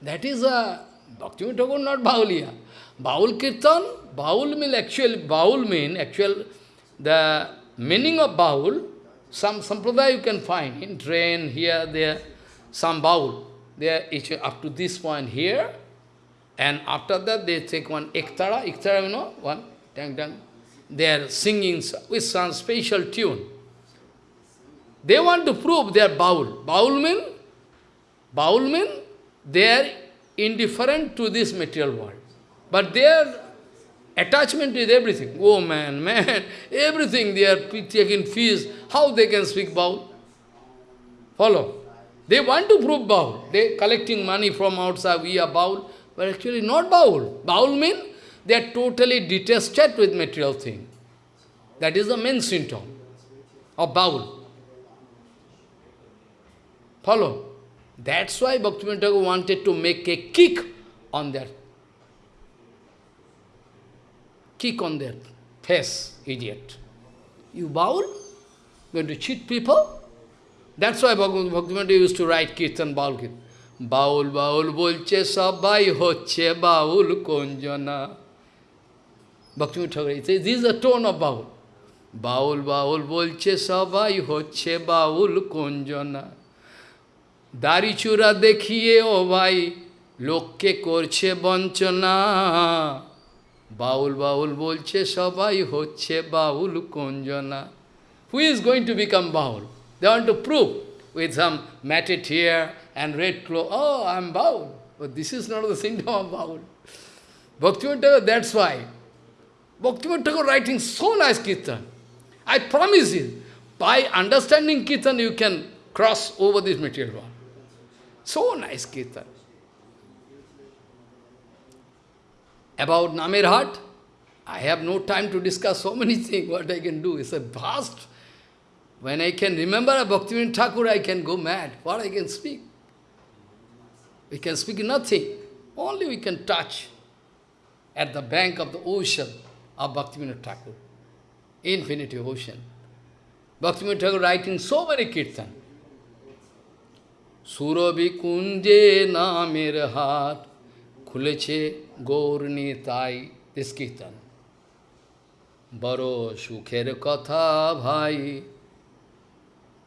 A: That is a Bhaktivinoda Thakur, not Bauliya. Baul Kirtan, Baul mean actually, Baul mean actual, the meaning of Baul, some sampradaya you can find in train, here, there, some. They are each up to this point here, and after that they take one Iktara, Iktara, you know, one, dang, dang. They are singing with some special tune. They want to prove they are Baul. Baul mean, Baul mean, they are indifferent to this material world. But their attachment is everything. Oh man, man, everything they are taking fees. How they can speak Baul? Follow. They want to prove Baul. They collecting money from outside, we are Baul. But actually not Baul. Baul means they are totally detested with material thing. That is the main symptom of Baul. Follow. That's why Bhaktivinoda wanted to make a kick on their kick on their face, idiot. You baul? Going to cheat people? That's why Bhaktivinoda used to write Kirtan, Baul Kirtan. Baul, Baul, bolche sabai hoche baul konjana. Bhaktivinoda Thakur, says, this is the tone of Baul. Baul, Baul, bolche sabai hoche baul konjana. দাড়ি চূড়া দেখিয়ে ও ভাই লোককে করছে Baul Baul bolche sabai hoche Baul konjana. Who is going to become Baul? They want to prove with some matted hair and red cloth. Oh, I'm Baul. But this is not the syndrome of Baul. Bhaktivinoda that's why. Bhaktivinoda Thakur writing so nice Kirtan. I promise you, by understanding Kirtan, you can cross over this material world. So nice Kirtan. about Namirhat. I have no time to discuss so many things, what I can do. It's a vast. When I can remember a Bhaktivinoda Thakur, I can go mad. What I can speak? We can speak nothing. Only we can touch at the bank of the ocean of Bhaktivinoda Thakur. Infinite ocean. Bhaktivinoda Thakur writing so many kirtan. Surabi kunje namirhat Kuleche Gaur Nitai, Iskitan Baro Shukere Kata Bhai.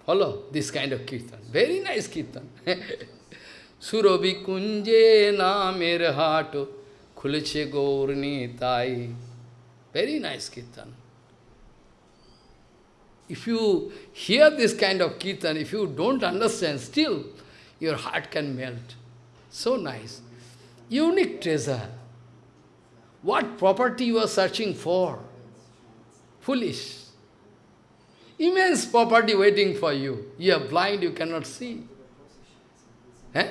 A: Follow this kind of Kirtan. Very nice Kirtan. Surabi Kunje Namer Hato Khuleche Gaur Nitai. Very nice Kirtan. If you hear this kind of Kirtan, if you don't understand, still your heart can melt. So nice. Unique treasure. What property you are searching for? Foolish. Immense property waiting for you. You are blind, you cannot see. Eh?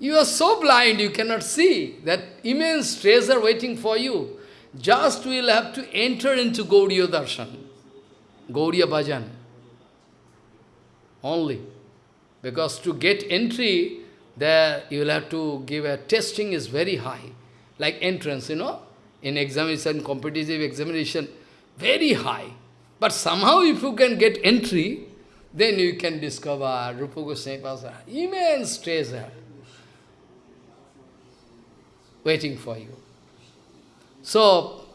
A: You are so blind, you cannot see that immense treasure waiting for you. Just will have to enter into Gauriya Darshan, Gauriya Bhajan. Only. Because to get entry, there you will have to give a testing is very high. Like entrance, you know, in examination, competitive examination, very high. But somehow if you can get entry, then you can discover Rupa Goswami Pasa, immense treasure waiting for you. So,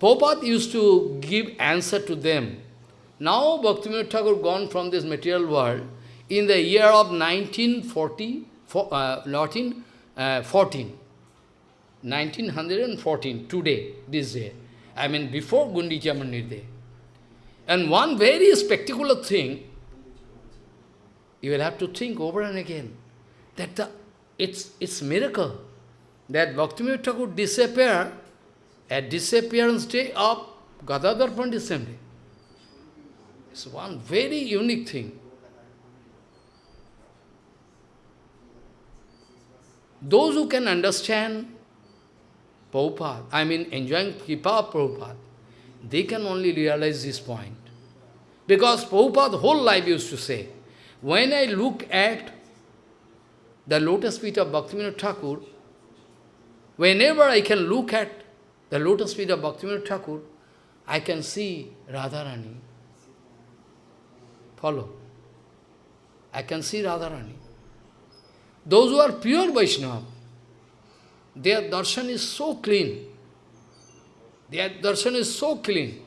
A: Prabhupada used to give answer to them. Now Bhaktivinoda Thakur gone from this material world in the year of 1940, uh, 1914, uh, 1914, today, this day. I mean before Gundicha Mandir. And one very spectacular thing, you will have to think over and again, that the, it's, it's miracle that Bhaktivinoda Thakur disappear at disappearance day of Gadadhar Pandit Assembly. It's one very unique thing. Those who can understand Prabhupada, I mean enjoying Kripa Prabhupada, they can only realize this point. Because Prabhupada whole life used to say, when I look at the lotus feet of Bhaktivinoda Thakur, whenever I can look at the lotus feet of Bhaktivinoda Thakur, I can see Radharani. Follow. I can see Radharani. Those who are pure Vaishnava, their darshan is so clean. Their darshan is so clean,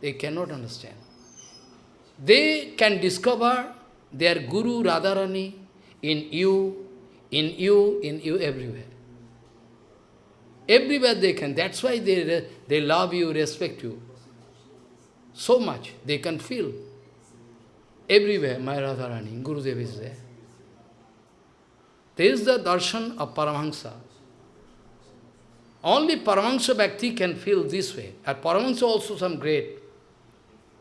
A: they cannot understand. They can discover their Guru Radharani in you, in you, in you, everywhere. Everywhere they can. That's why they, they love you, respect you. So much. They can feel. Everywhere, my Radharani, Gurudev is there. There is the darshan of Paramahansa. Only Paramahansa Bhakti can feel this way. At Paramahansa also some grade.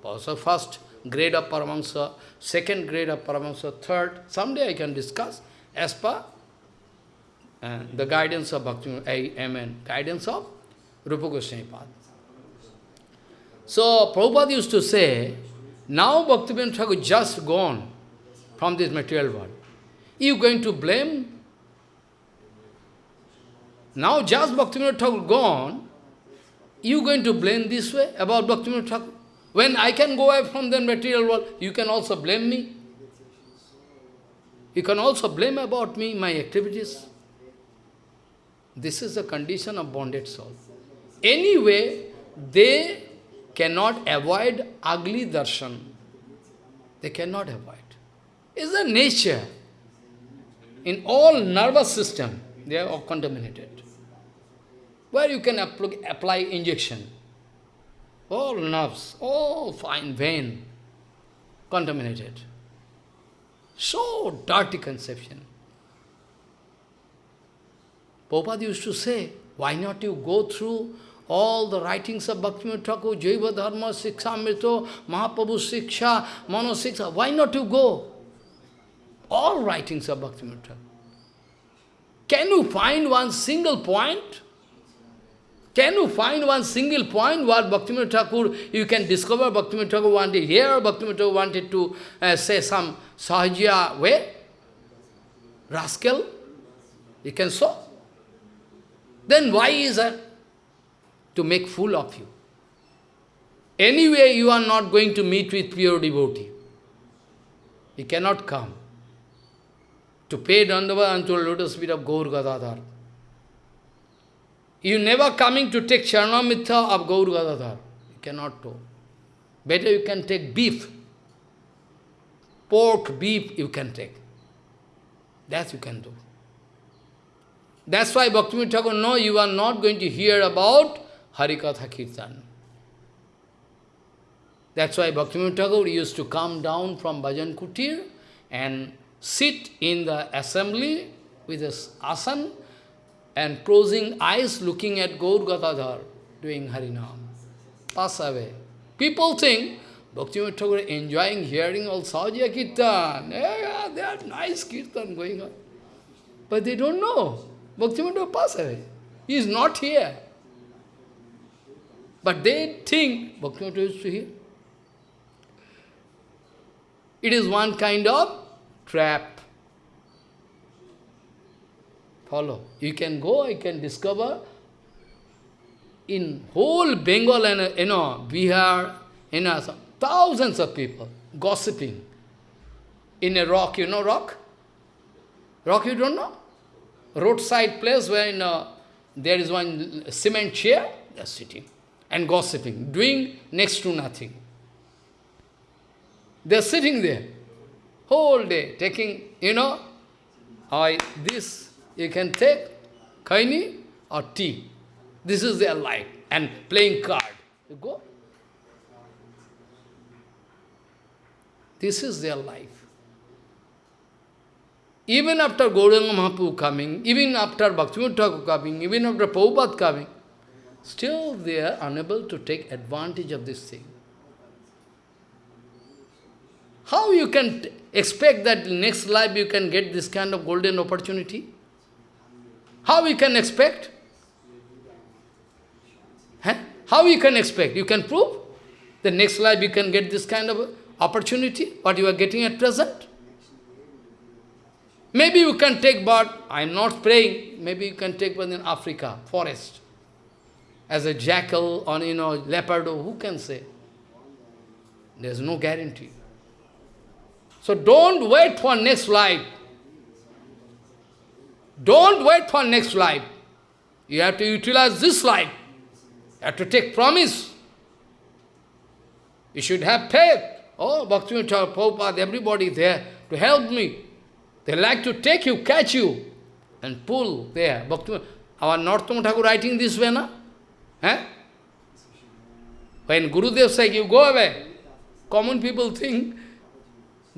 A: Also first grade of Paramahansa, second grade of Paramahansa, third. Someday I can discuss as per uh, the guidance of Bhakti, Amen, guidance of Rupa Goswami. So Prabhupada used to say, now Bhaktivinoda Thakur just gone from this material world. You going to blame? Now just Bhaktivinoda Thakur gone, you going to blame this way about Bhaktivinoda Thakur? When I can go away from the material world, you can also blame me. You can also blame about me, my activities. This is the condition of bonded soul. Anyway, they cannot avoid ugly darshan. They cannot avoid. It's a nature. In all nervous system, they are all contaminated. Where you can apply injection. All nerves, all fine vein, contaminated. So dirty conception. Prabhupada used to say, why not you go through all the writings of Bhaktivinoda Thakur, Jaiva Dharma, Siksha Amrito, Mahaprabhu Siksha, Mano Siksha, why not you go? All writings of Bhaktivinoda Thakur. Can you find one single point? Can you find one single point where Bhaktivinoda Thakur, you can discover Bhaktivinoda Thakur wanted here, Bhaktivinoda Thakur wanted to uh, say some Sahajya way? Rascal? You can show. Then why is that? to make fool of you. Anyway, you are not going to meet with pure devotee. He cannot come to pay Dandava unto lotus feet of Gaur Gadadhar. You never coming to take Charnamitha of Gaur Gadadhar. You cannot do. Better you can take beef. Pork, beef you can take. That you can do. That's why Bhaktivinoda Thakur, no, you are not going to hear about Harikatha Kirtan. That's why Bhaktivinoda Thakur used to come down from Bhajan Kutir and sit in the assembly with his asan and closing eyes looking at Gaur Gadadhar doing Harinam. Pass away. People think Bhaktivinoda Thakur enjoying hearing all Sahajya Kirtan. Yeah, they are nice Kirtan going on. But they don't know. Bhaktivinoda passed away. He is not here. But they think Bhakti Bhaktivinoda is here. It is one kind of trap. Follow. You can go, you can discover in whole Bengal and, you know, Bihar, you know, thousands of people gossiping in a rock, you know rock? Rock you don't know? Roadside place where you know, there is one cement chair, they are sitting and gossiping, doing next to nothing. They are sitting there whole day, taking, you know, I, this you can take, kaini or tea. This is their life. And playing card. You go. This is their life. Even after Gauranga Mahaprabhu coming, even after Bhaktivinoda Thakur coming, even after Prabhupada coming, still they are unable to take advantage of this thing. How you can expect that next life you can get this kind of golden opportunity? How you can expect? Huh? How you can expect? You can prove? The next life you can get this kind of opportunity, what you are getting at present? Maybe you can take birth, I am not praying, maybe you can take birth in Africa, forest, as a jackal or, you know, leopard, who can say? There is no guarantee. So don't wait for next life. Don't wait for next life. You have to utilize this life. You have to take promise. You should have faith. Oh, Bhakti Prabhupada, everybody there to help me. They like to take you, catch you, and pull there. Bhaktivinoda, our Narottama Thakur writing this way, na? Eh? When Gurudev says, you go away, common people think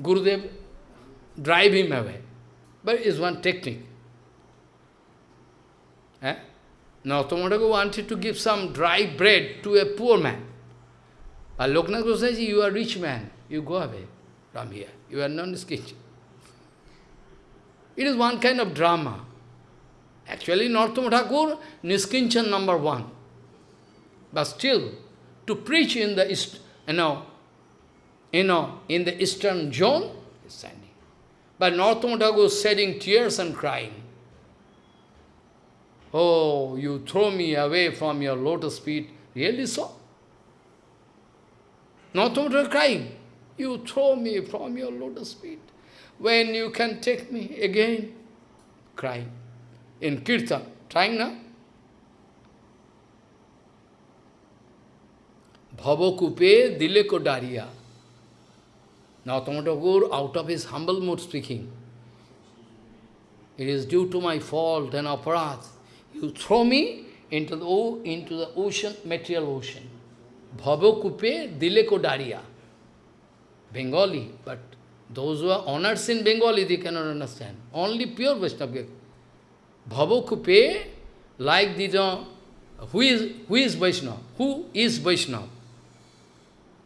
A: Gurudev drive him away. But it's one technique. Eh? Tomadago wanted to give some dry bread to a poor man. But Loknath says, you are a rich man. You go away from here. You are non-skitch. It is one kind of drama. Actually, Narottama Thakur, Niskinchan number one. But still, to preach in the you know, you know, in the eastern zone, is standing. But Narottama Thakur shedding tears and crying. Oh, you throw me away from your lotus feet. Really so? Only crying. You throw me from your lotus feet. When you can take me again? Crying. In kirtan. Trying now? Bhavakupe dileko daria. Now Tomatagur, out of his humble mood speaking, it is due to my fault and aparat. You throw me into the, into the ocean, material ocean. Bhavakupe dileko daria. Bengali, but those who are honors in Bengali, they cannot understand. Only pure Vaishnava. Bhavakupe, like the, uh, who is, who is Vaishnava? Who is Vaishnava?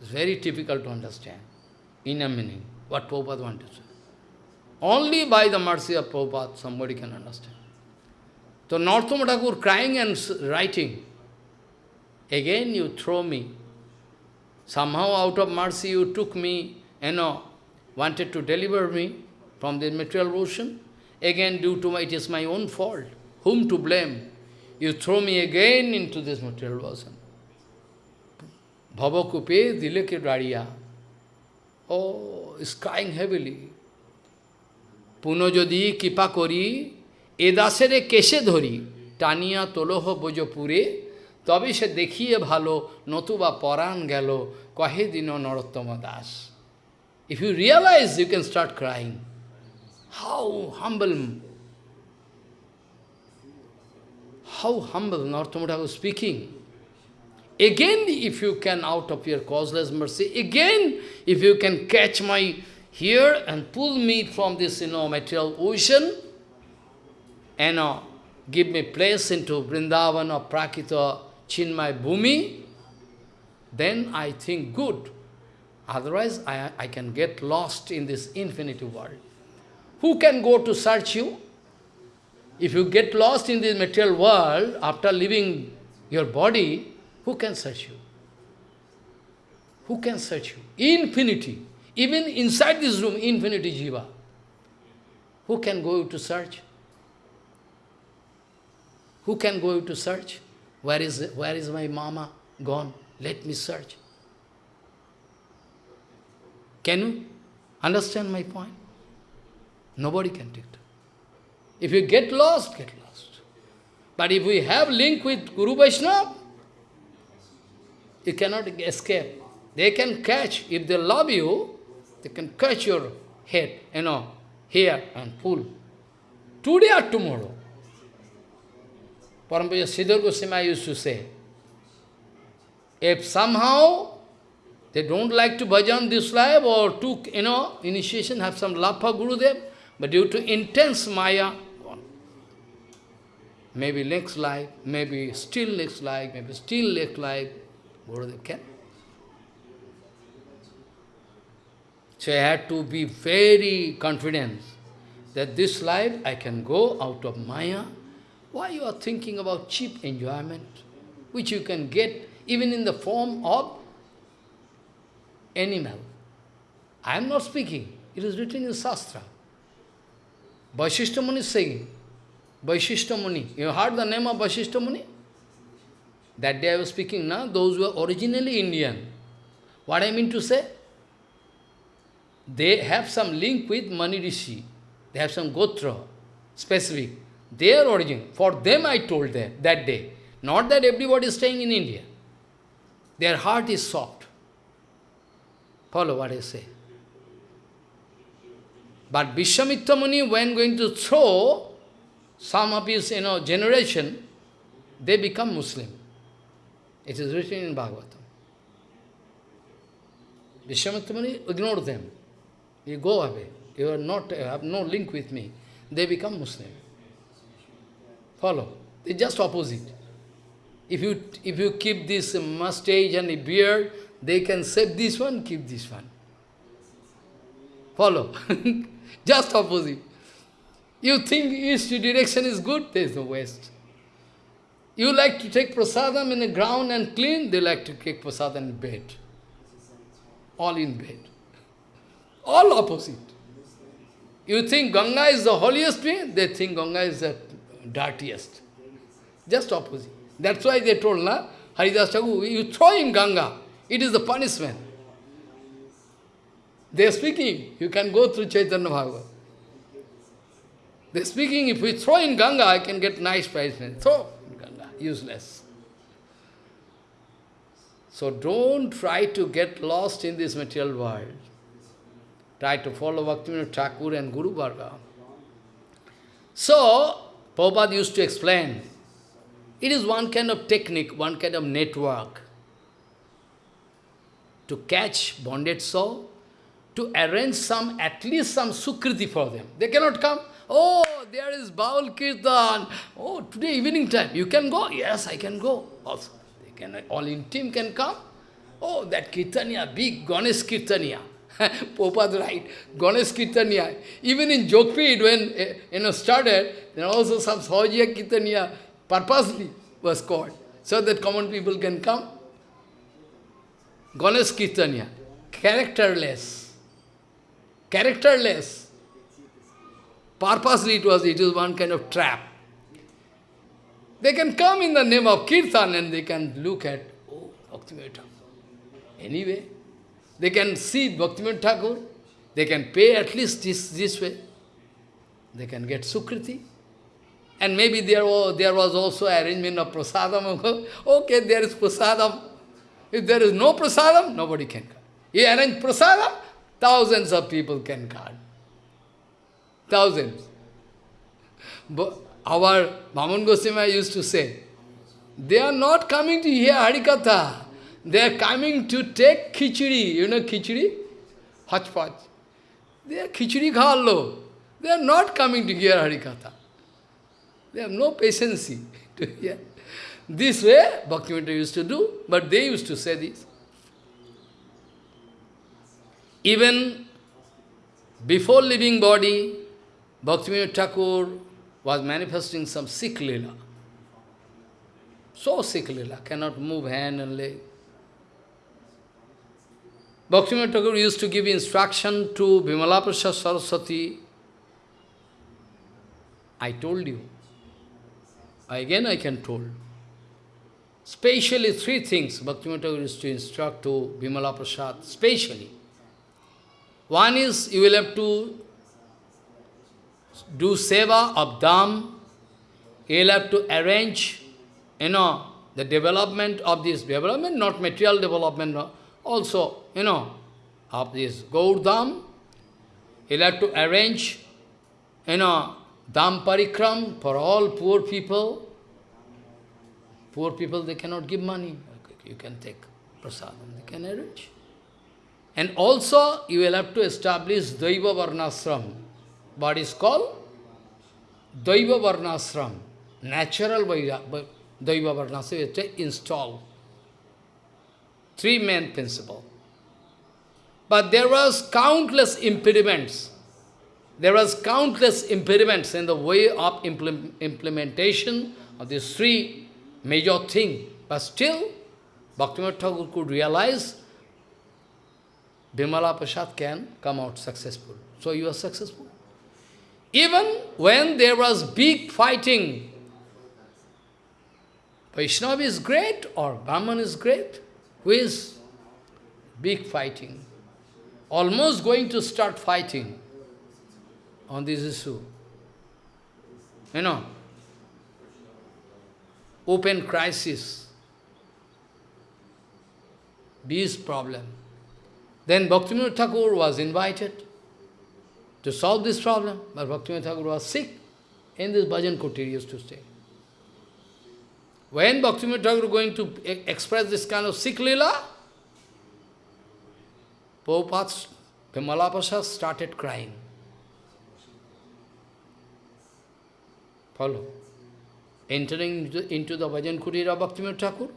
A: It's very difficult to understand in a meaning, what Prabhupada wanted to say. Only by the mercy of Prabhupada, somebody can understand. So Thakur crying and writing, again you throw me. Somehow out of mercy you took me, you know, wanted to deliver me from the material ocean. Again due to my, it is my own fault. Whom to blame? You throw me again into this material ocean. Bhavakupe dileke dariya. Oh, is crying heavily. Puno jodi kipa kori এ দাসেরে কেশে ধরি টানিয়া তোলহ বোজপুরে তবে সে দেখিয়ে ভালো নতুবা পরাণ গেল কহে দিন নরোত্তম Das If you realize, you can start crying. How humble, how humble Narottama was speaking. Again, if you can, out of your causeless mercy, again, if you can catch my here and pull me from this, you know, material ocean, you know, give me place into Vrindavan or Prakita Chinmay Bhumi, then I think good. Otherwise, I, I can get lost in this infinity world. Who can go to search you? If you get lost in this material world after leaving your body, who can search you? Who can search you? Infinity. Even inside this room, infinity jiva. Who can go to search? Who can go to search? Where is, where is my mama gone? Let me search. Can you understand my point? Nobody can take it. If you get lost, get lost. But if we have link with Guru Vaishnava, you cannot escape. They can catch, if they love you, they can catch your head, you know, here and pull. Today or tomorrow. Parampaya Siddhar Goswami used to say, if somehow they don't like to bhajan this life or took, you know, initiation, have some love for Gurudev, but due to intense maya. Maybe next life, maybe still next life, maybe still next life, Gurudev can. So I had to be very confident that this life I can go out of Maya. Why you are thinking about cheap enjoyment, which you can get even in the form of animal? I am not speaking. It is written in Shastra. Vaishishta Muni is saying, Vaishishta Muni. You heard the name of Vaishishta Muni? That day I was speaking, now those who are originally Indian. What I mean to say? They have some link with Mani Rishi. They have some Gotra, specific. Their origin. For them I told them that day. Not that everybody is staying in India. Their heart is soft. Follow what I say. But Vishwamitra Muni, when going to throw some of his you know, generation, they become Muslim. It is written in Bhagavatam. Vishwamitra Muni ignore them. You go away. You are not, you have no link with me. They become Muslim. Follow. They just opposite. If you, if you keep this mustache and a beard, they can save this one, keep this one. Follow. just opposite. You think east direction is good, there is no west. You like to take prasadam in the ground and clean, they like to take prasadam in bed. All in bed. All opposite. You think Ganga is the holiest thing, they think Ganga is the dirtiest. Just opposite. That's why they told, na, Haridas Thakur, you throw in Ganga, it is the punishment. They are speaking, you can go through Chaitanya Bhagavat. They are speaking, if we throw in Ganga, I can get nice in Ganga, useless. So don't try to get lost in this material world. Try to follow Bhaktivinoda Thakur and Guru Varga. So, Prabhupada used to explain, it is one kind of technique, one kind of network to catch bonded soul, to arrange some, at least some sukriti for them. They cannot come, oh, there is Baul Kirtan, oh, today evening time, you can go? Yes, I can go also. They can, all in team can come. Oh, that Kirtaniya, big Ganesh Kirtaniya. Popad right, Ganesh Kirtaniya. Even in Jogpid, when eh, you know started, there also some Sahajiya Kirtaniya purposely was called, so that common people can come. Ganesh Kirtaniya, characterless. Characterless. Purposely it was, it is one kind of trap. They can come in the name of Kirtan and they can look at, oh. Anyway, they can see Bhaktivinoda Thakur, they can pay at least this, this way. They can get Sukriti. And maybe there was, there was also arrangement of prasadam. okay, there is prasadam. If there is no prasadam, nobody can come. You arrange prasadam, thousands of people can come. Thousands. But our Mamun Goswami used to say, they are not coming to hear Harikatha. They are coming to take khichdi. You know khichdi? Hachpach. They are khichdi khallo. They are not coming to hear Harikatha. They have no patience to hear. This way, Bhaktivinoda used to do, but they used to say this. Even before leaving body, Bhaktivinoda Thakur was manifesting some sick lila. So sick lila, cannot move hand and leg. Bhaktivinoda Thakur used to give instruction to Bimala Prasad Saraswati. I told you. Again I can told. Specially three things Bhaktivinoda Thakur used to instruct to Bimala Prasad, specially. One is you will have to do seva of dham, you will have to arrange, you know, the development of this development, not material development, also, you know, of this Gaurdham, you will have to arrange, you know, dham parikram for all poor people. Poor people, they cannot give money. You can take prasadam, they can arrange. And also, you will have to establish Daiva Varnasram. What is called? Daiva Varnasram. Natural Daiva Varnasram is installed. Three main principle. But there was countless impediments. There was countless impediments in the way of implementation of these three major things. But still, Bhaktivinoda Thakur could realize Bimala Prasad can come out successful. So you are successful. Even when there was big fighting, Vaishnava is great or Brahman is great, who is big fighting, almost going to start fighting on this issue. You know, open crisis, this problem. Then Bhaktivinoda Thakur was invited to solve this problem, but Bhaktivinoda Thakur was sick. In this bhajan kutir used to stay. When Bhaktivinoda Thakur going to express this kind of sick lila, Prabhupada Vimala Prasad started crying. Follow. Entering into, into the bhajan kutir of Bhaktivinoda Thakur,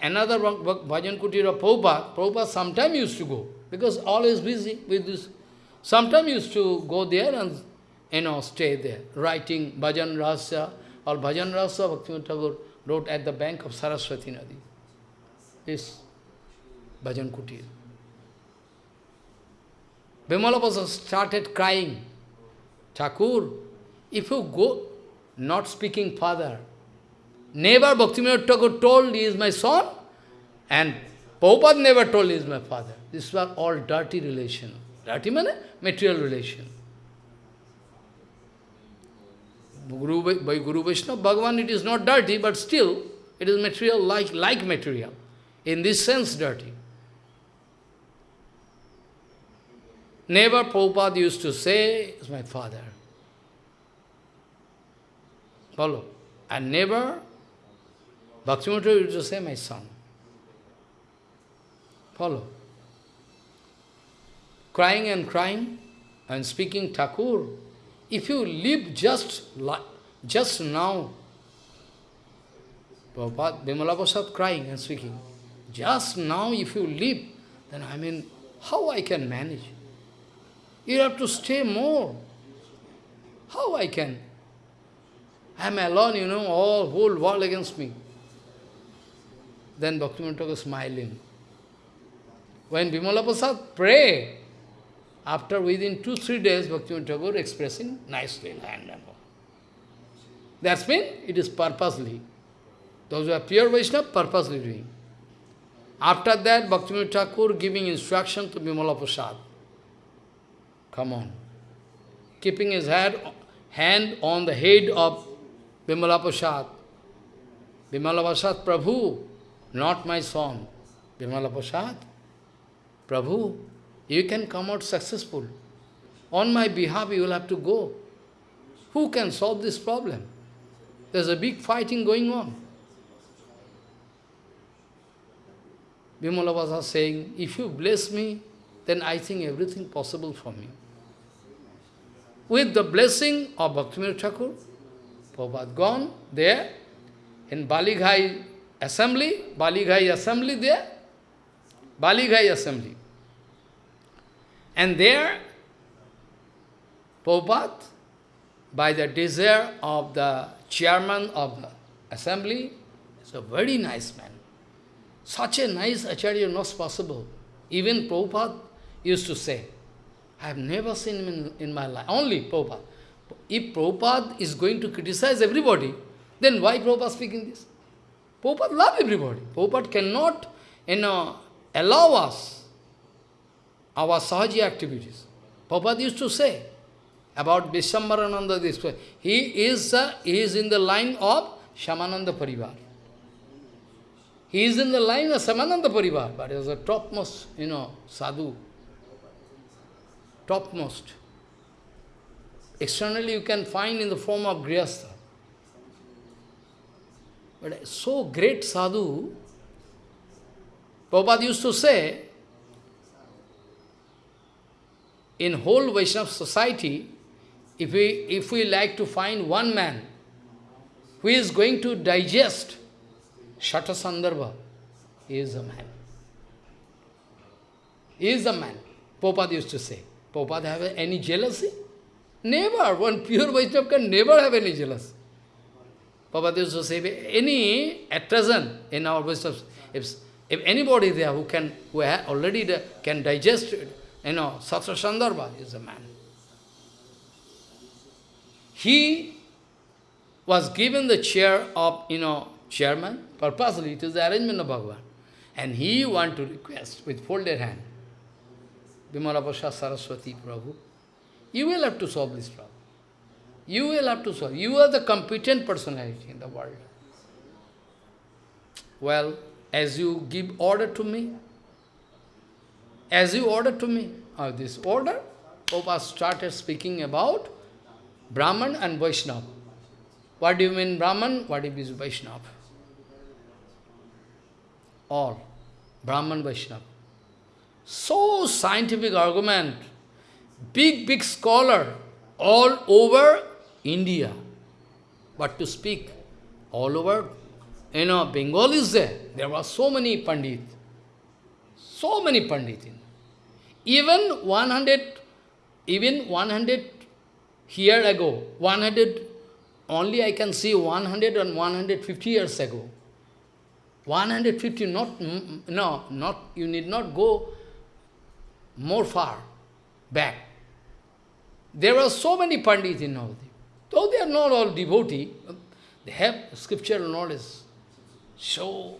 A: Another bhajan kutir of Prabhupada, Prabhupada sometimes used to go, because always busy with this. Sometimes used to go there and, you know, stay there, writing bhajan rasa, or bhajan rasa, Bhaktivinoda Thakur wrote at the bank of Saraswati Nadi. This bhajan kutir. Vimala Prasad started crying, Thakur, if you go, not speaking father, Never Bhaktivinoda Thakur told he is my son, and Prabhupada never told he is my father. This was all dirty relation. Dirty means material relation. Guru, by Guru Vaishnava, Bhagavan, it is not dirty, but still, it is material like, like material. In this sense, dirty. Never Prabhupada used to say, is my father. Follow. And never Bhaktivinoda used to say, my son. Follow. Crying and crying and speaking Thakur, if you live just just now, Prabhupada, Bimala Prasad crying and speaking, just now if you live, then I mean, how I can manage? You have to stay more. How I can? I am alone, you know, all whole world against me. Then Bhaktivinoda smiling. When Bimala Prasad pray, after within two, three days, Bhaktivinoda Thakur expressing nicely land and all. That's mean it is purposely. Those who are pure Vaishnava, purposely doing. After that, Bhaktivinoda Thakur giving instruction to Bimala Prasad. Come on. Keeping his head, hand on the head of Bimala Prasad. Bimala Prasad, Prabhu, not my son, Bimala Prasad. Prabhu, you can come out successful. On my behalf, you will have to go. Who can solve this problem? There's a big fighting going on. Bimala was saying, if you bless me, then I think everything possible for me. With the blessing of Bhaktivinoda Thakur, Prabhupada gone there in Balighai assembly, Balighai assembly there, Balighai assembly. And there, Prabhupada by the desire of the chairman of the assembly. He's a very nice man. Such a nice Acharya not possible. Even Prabhupada used to say, I have never seen him in, in my life. Only Prabhupada. If Prabhupada is going to criticize everybody, then why Prabhupada speaking this? Prabhupada love everybody. Prabhupada cannot, you know, allow us our sahaji activities. Prabhupada used to say about Vishwambarananda this way. He is, uh, he is in the line of Shyamananda Parivar. He is in the line of Shyamananda Parivar, but he is the topmost, you know, sadhu. Topmost. Externally you can find in the form of Grihastha. But so great sadhu, Prabhupada used to say, in whole Vaishnava society, if we, if we like to find one man who is going to digest Shata Sandarbha, he is a man. He is a man. Prabhupada used to say. Prabhupada have any jealousy? Never. One pure Vaishnava can never have any jealousy. Prabhupada used to say, any, at present, in our Vaishnava, if, if anybody there who can, who already can digest, you know, Satra Sandarbha is a man. He was given the chair of, you know, chairman, purposely, it is the arrangement of Bhagavan. And he want to request with folded hand, Bimala Prasad Saraswati Prabhu, you will have to solve this problem. You will have to solve. You are the competent personality in the world. Well, as you give order to me, as you order to me, uh, this order, Prabhupada started speaking about Brahman and Vaishnava. What do you mean Brahman? What is Vaishnava? All. Brahman, Vaishnava. So scientific argument, big, big scholar, all over India. But to speak all over, you know, Bengal is there. There were so many Pandit. So many Pandit. Even 100, even 100 year ago, 100, only I can see 100 and 150 years ago. 150, not, mm, mm, no, not, you need not go more far back. There are so many Pandits in Navadip. Though they are not all devotee, they have scriptural knowledge so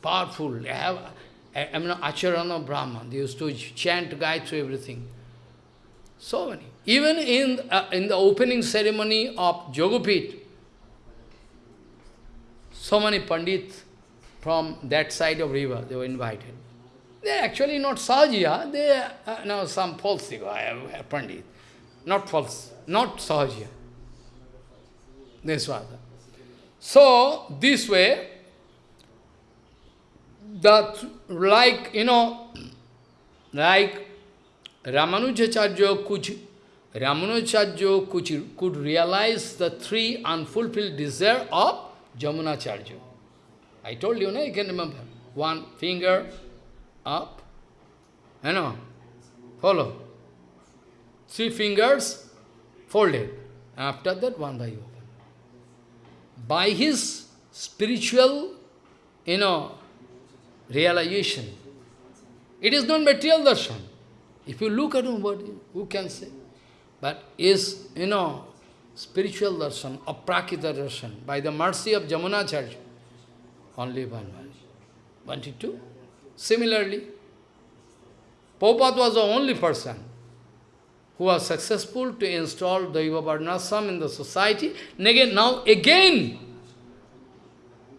A: powerful. They have, I mean, Acharana Brahman, they used to chant Gayatri, everything. So many. Even in, uh, in the opening ceremony of Jogopit, so many Pandits from that side of river, they were invited. They are actually not Sahajiya, they are uh, no, some false uh, Pandit. Not false, not Sahajiya. Was. So, this way, that like, you know, like Ramanujacharya could, Ramanujacharya could, could realize the three unfulfilled desire of Jamunacharya. I told you, no? you can remember. One finger up, you know, follow. Three fingers folded. After that, one by open. By his spiritual, you know, realization, it is not material darshan. If you look at him, what, who can say? But is, you know, spiritual darshan, aprakrita darshan, by the mercy of Jamunacharya, only one way. 22. Similarly, Prabhupada was the only person who was successful to install Daiva Varnasram in the society. Again, now again,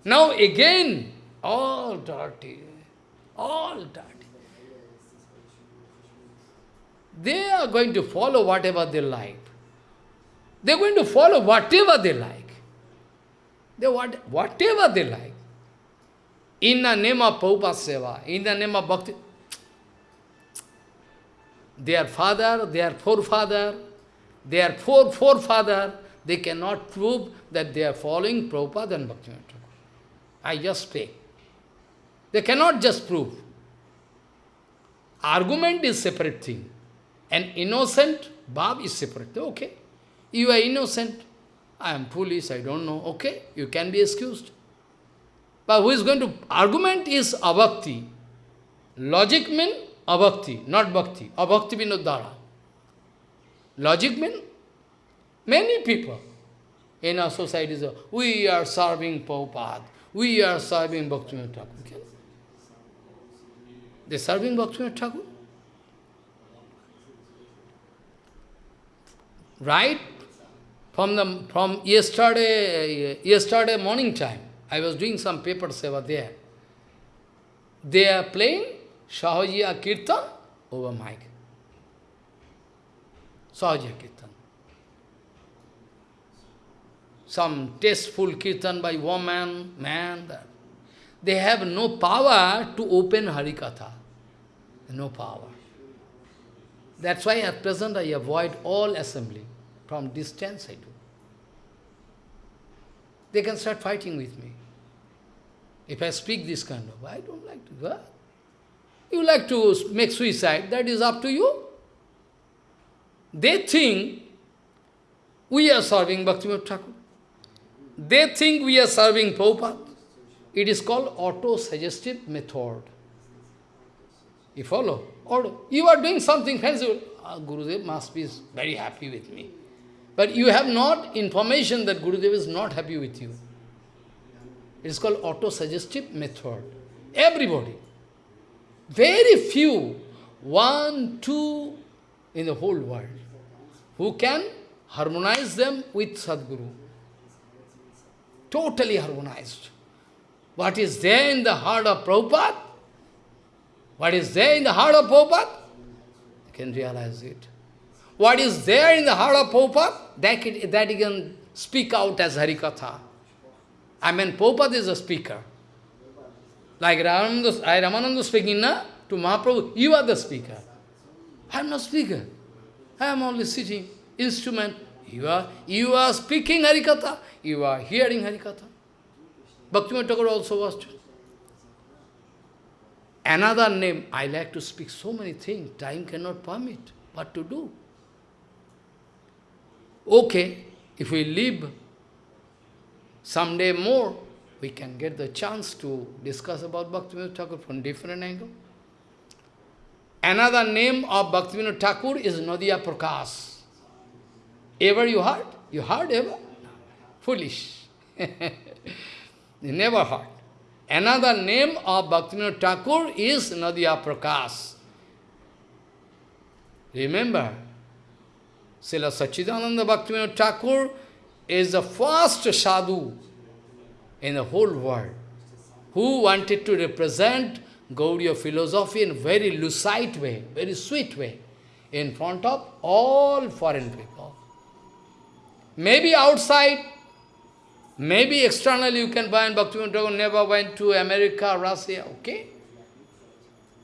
A: now again, all dirty, all dirty. They are going to follow whatever they like. They are going to follow whatever they like. They what, whatever they like in the name of Prabhupada Seva, in the name of Bhakti. Their father, their forefather, their fore forefather, they cannot prove that they are following Prabhupada and Bhakti I just speak. They cannot just prove. Argument is separate thing. An innocent Bab is separate. Okay. You are innocent. I am foolish, I don't know. Okay, you can be excused. But who is going to argument is abhakti. Logic means abhakti, not bhakti. Abhakti vinodhara. Logic means many people in our society we are serving Prabhupada, we are serving Bhaktivinoda Thakur. They are serving Bhaktivinoda Thakur. Right from the from yesterday yesterday morning time, I was doing some paper seva there. They are playing Sahajiya Kirtan over mic. Sahajiya Kirtan. Some tasteful Kirtan by woman, man. They have no power to open Harikatha. No power. That's why at present I avoid all assembly. From distance I do. They can start fighting with me. If I speak this kind of, I don't like to. What? You like to make suicide, that is up to you. They think we are serving Bhaktivinoda Thakur. They think we are serving Prabhupada. It is called auto-suggestive method. You follow? Or you are doing something fancy. Ah, Gurudev must be very happy with me. But you have not information that Gurudev is not happy with you. It is called auto-suggestive method. Everybody. Very few, one, two in the whole world, who can harmonize them with Sadguru. Totally harmonized. What is there in the heart of Prabhupada? What is there in the heart of Prabhupada? You can realize it. What is there in the heart of Prabhupada? That, that you can speak out as Harikatha. I mean, Prabhupada is a speaker. Like Ramananda, Ramananda speaking na, to Mahaprabhu, you are the speaker. I am not speaker. I am only sitting, instrument. You are, you are speaking Harikatha. You are hearing Harikatha. Bhaktivinoda Thakur also was. Another name, I like to speak so many things, time cannot permit. What to do? Okay, if we live someday more, we can get the chance to discuss about Bhaktivinoda Thakur from different angle. Another name of Bhaktivinoda Thakur is Nadia Prakash. Ever you heard? You heard ever? Foolish. you never heard. Another name of Bhaktivinoda Thakur is Nadia Prakash. Remember, Srila Sachidananda Bhaktivinoda Thakur is the first sadhu in the whole world who wanted to represent Gaudiya philosophy in very lucid way, very sweet way, in front of all foreign people. Maybe outside, maybe externally you can buy, find Bhaktivinoda Thakur never went to America, Russia, okay?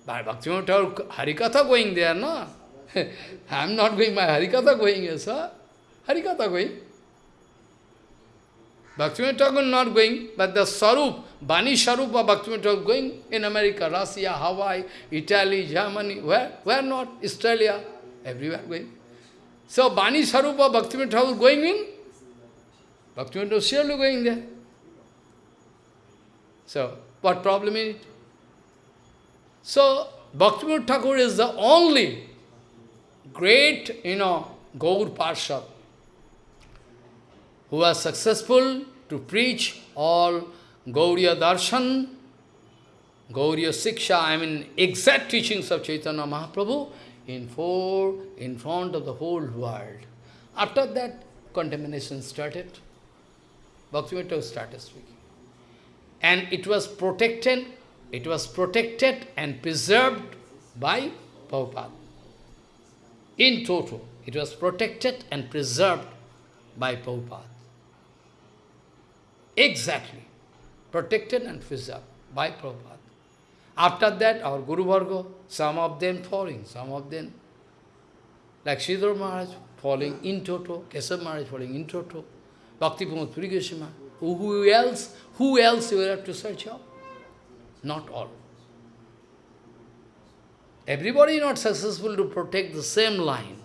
A: But Bhaktivinoda Thakur, Harikatha going there, no? I am not going, my Harikatha going, yes, sir. Harikatha going. Bhaktivinoda Thakur not going, but the Sarup, Bani Sarup of Bhaktivinoda Thakur going in America, Russia, Hawaii, Italy, Germany, where? Where not? Australia, everywhere going. So Bani Sarup of Bhaktivinoda Thakur going in, Bhaktivinoda Thakur surely going there. So, what problem is it? So, Bhaktivinoda Thakur is the only great, you know, Gaur Parshad, who was successful to preach all Gauriya Darshan, Gauriya Siksha, I mean exact teachings of Chaitanya Mahaprabhu in four, in front of the whole world. After that, contamination started. Bhaktivinoda started speaking. And it was protected, it was protected and preserved by Prabhupada. In total, it was protected and preserved by Prabhupada. Exactly. Protected and preserved by Prabhupada. After that, our Guru Varga, some of them falling, some of them, like Sridhar Maharaj, falling in toto, Keshav Maharaj falling in toto, Bhakti Pramod Puri Goswami. Who else, who else you will have to search out? Not all. Everybody not successful to protect the same line.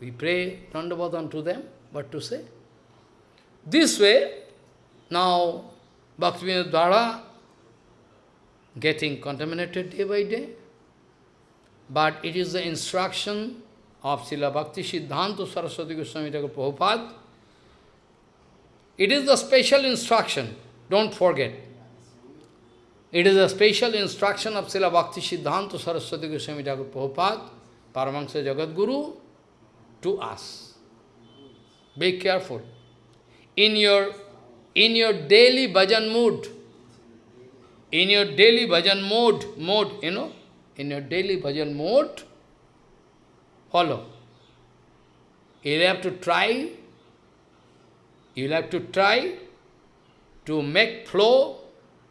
A: We pray Dandavadan to them, what to say? This way, now Bhaktivinoda Dhara getting contaminated day by day. But it is the instruction of Srila Bhakti Siddhanta Saraswati Goswami Thakur Prabhupada. It is the special instruction, don't forget. It is a special instruction of Srila Bhakti Siddhanta Saraswati Goswami Thakur Prabhupada, Paramahansa Jagat Guru, to us. Be careful. In your, in your daily bhajan mood, in your daily bhajan mode, mode, you know, in your daily bhajan mode, follow. You'll have to try, you'll have to try to make flow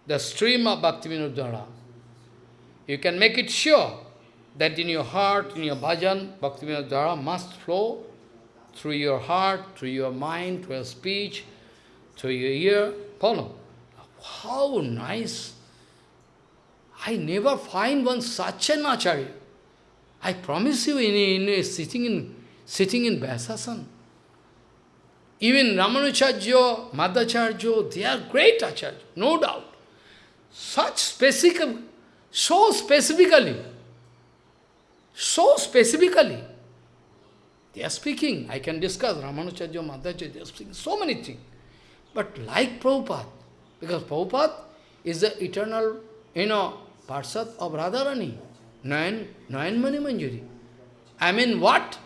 A: the stream of Bhaktivinoda Dhara. You can make it sure that in your heart, in your bhajan, Bhaktivinoda Dhara must flow through your heart, through your mind, through your speech, through your ear. Follow. How nice! I never find one such an acharya. I promise you, in, in sitting in sitting in Vyasasan. Even Ramanujacharya, Madhvacharya, they are great acharya, no doubt. Such specific, so specifically, so specifically, they are speaking. I can discuss Ramanujacharya, Madhvacharya, they are speaking so many things. But like Prabhupada, because Prabhupada is the eternal, you know, Parshad of Radharani, Nayan, Nayan Mani Manjari. I mean what?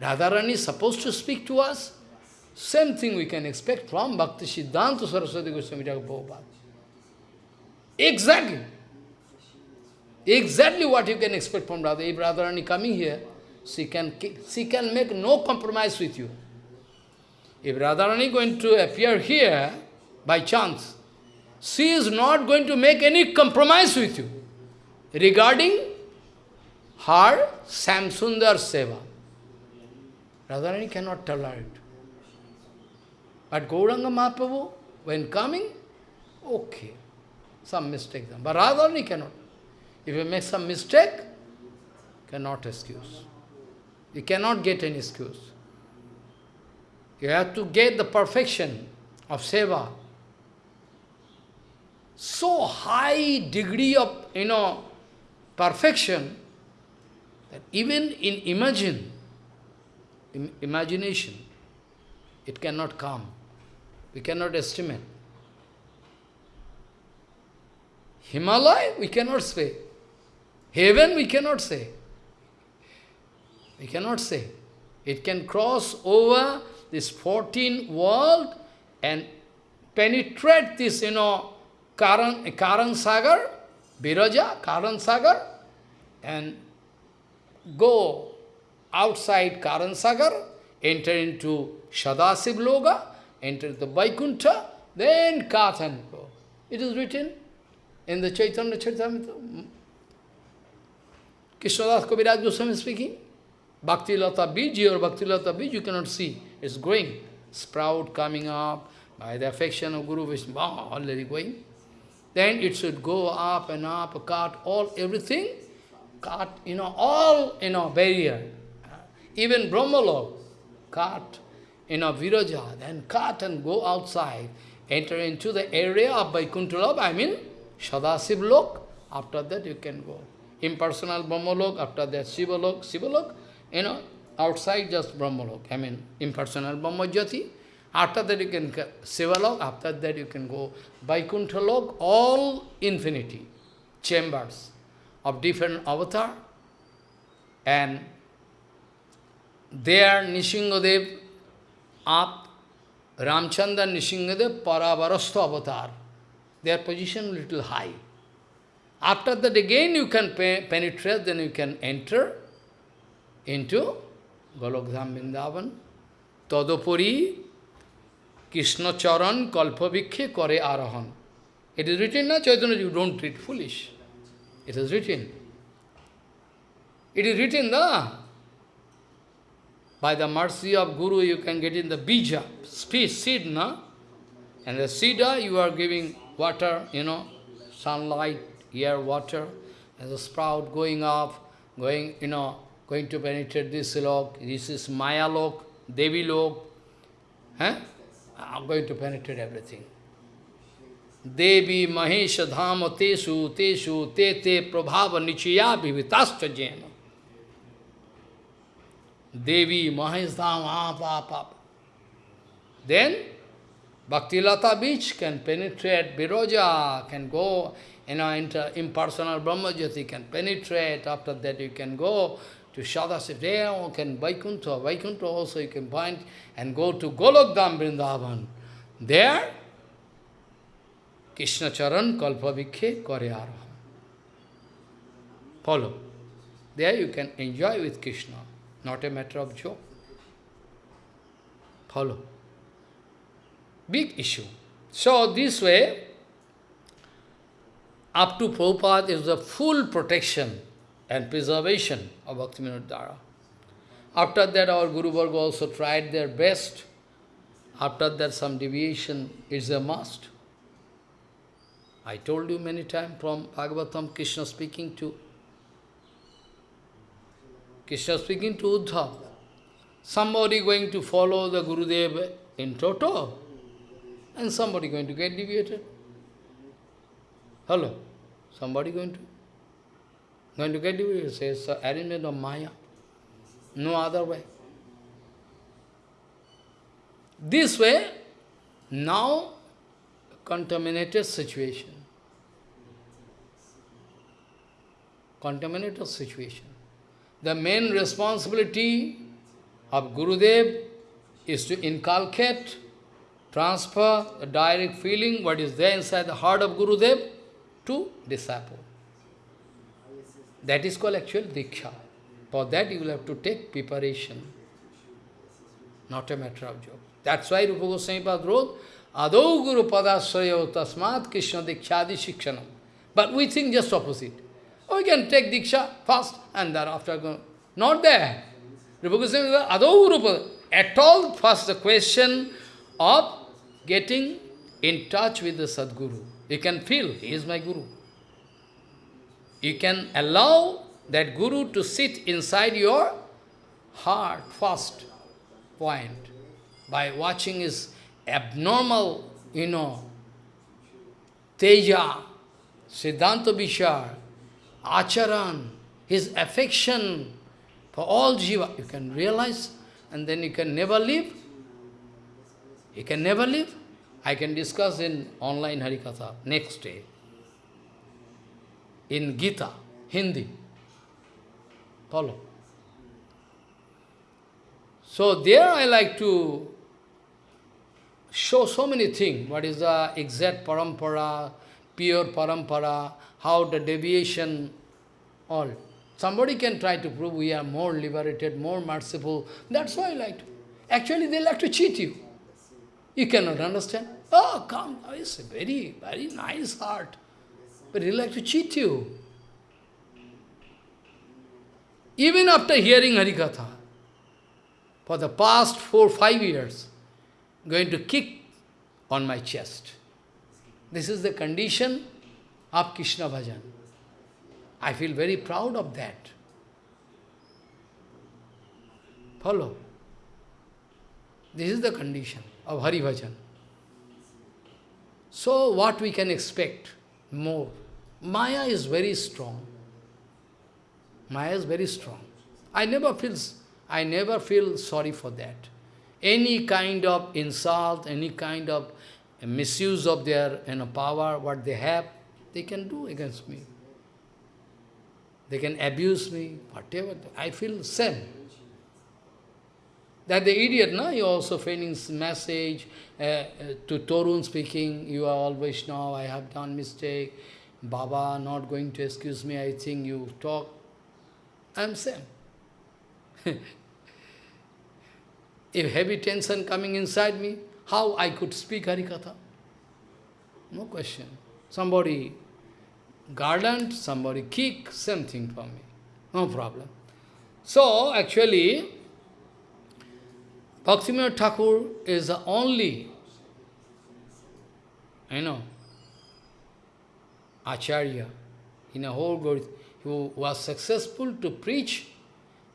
A: Radharani is supposed to speak to us? Same thing we can expect from Bhakti Siddhanta Saraswati Goswami Prabhupada. Exactly. Exactly what you can expect from Radha. If Radharani coming here, she can, she can make no compromise with you. If Radharani going to appear here by chance, she is not going to make any compromise with you regarding her Shyamsundar Seva. Radharani cannot tolerate. But Gauranga Mahaprabhu, when coming, okay, some mistake. But Radharani cannot. If you make some mistake, cannot excuse. You cannot get any excuse. You have to get the perfection of seva. So high degree of, you know, perfection, that even in imagine, in imagination, it cannot come. We cannot estimate. Himalaya, we cannot say. Heaven, we cannot say. We cannot say. It can cross over this 14 world and penetrate this, you know, Karan, Karan Sagar, Viraja, Karan Sagar, and go outside Karan Sagar, enter into Sadashiv Loga, enter the Vaikuntha, then go. It is written in the Chaitanya Charitamrita. Krishnadas Kaviraj Goswami speaking. Bhakti Lata Biji or Bhakti Lata Biji you cannot see. It's growing. Sprout coming up by the affection of Guru Vishnu, already going. Then it should go up and up, cut all, everything, cut, you know, all, you know, barrier. Even Brahmalok, cut, you know, Viraja, then cut and go outside, enter into the area of Vaikuntha I mean, Sadashiv Lok, after that you can go. Impersonal Brahmalok, after that Shivalok, Shivalok, you know, outside just Brahmalok, I mean, impersonal Brahmajyoti. After that you can Sivalok, after that you can go Vaikuntha all infinity, chambers of different avatar. And there Nishingadev up, Ramchandra Nishingadev Paravarastha avatar. Their position little high. After that again you can penetrate, then you can enter into Golokdham Vrindavan. Tadopuri Krishna Charan Kalpavikhe Kare Arahan. It is written, na Chaitanya, you don't treat foolish. It is written. It is written, na? By the mercy of Guru, you can get in the bija, seed, na? And the seed, you are giving water, you know, sunlight, air, water, and the sprout going up, going, you know, going to penetrate this lok, this is Maya lok, Devi lok, eh? I'm going to penetrate everything. Devi Mahesha Dhama Tesu Tesu Te Te Prabhava Nichaya Vivitascha Jena. Devi Mahesh Dhama Papa. Then Bhaktilata bija can penetrate, Viraja can go, you know, into impersonal Brahmajyoti can penetrate, after that you can go to Sadashiv, there you can Vaikuntha, Vaikuntha also you can find, and go to Golokdham Vrindavan. There, Krishna Charan Kalpa Vikhe Karyara. Follow. There you can enjoy with Krishna, not a matter of joke. Follow. Big issue. So this way, up to Prabhupada is the full protection and preservation of Bhaktivinoda Dhara. After that, our Guru Varga also tried their best. After that, some deviation is a must. I told you many times from Bhagavatam, Krishna speaking to Krishna speaking to Uddhav. Somebody going to follow the Gurudev in toto, and somebody going to get deviated. Hello? Somebody going to going to get deviated, says uh, arrangement of Maya. No other way. This way, now contaminated situation. Contaminated situation. The main responsibility of Gurudev is to inculcate, transfer the direct feeling, what is there inside the heart of Gurudev, to disciple. That is called actual Diksha. For that you will have to take preparation. Not a matter of joke. That's why Rupa Goswami wrote, Adau Guru Padasrayo Tasmat Krishna Dikshadi Shikshanam. But we think just opposite. Oh, we can take Diksha first and thereafter go. Not there. Rupa Goswami Adau Guru At all, first the question of getting in touch with the Sadguru. You can feel, he is my Guru. You can allow that Guru to sit inside your heart first point by watching his abnormal, you know, Teja, Siddhanta Vichar, Acharan, his affection for all Jiva, you can realize and then you can never leave. You can never leave. I can discuss in online Harikatha next day. In Gita, Hindi. Follow. So there I like to show so many things. What is the exact parampara, pure parampara, how the deviation, all. Somebody can try to prove we are more liberated, more merciful. That's why I like to. Actually, they like to cheat you. You cannot understand. Oh, come, oh, it's a very, very nice heart. But they like to cheat you. Even after hearing Harikatha, for the past four, five years, going to kick on my chest. This is the condition of Krishna Bhajan. I feel very proud of that. Follow. This is the condition of Hari Bhajan. So what we can expect more? Maya is very strong. Maya is very strong. I never feel, I never feel sorry for that. Any kind of insult, any kind of misuse of their you know, power, what they have, they can do against me. They can abuse me, whatever. I feel same. That the idiot, no? You also feigning message uh, uh, to Torun speaking, you are always now, I have done mistake. Baba not going to excuse me, I think you talk. I am same. if heavy tension coming inside me, how I could speak Harikatha? No question. Somebody garland, somebody kick, same thing for me. No problem. So, actually, Bhaktivinoda Thakur is the only, you know, Acharya in a whole world who was successful to preach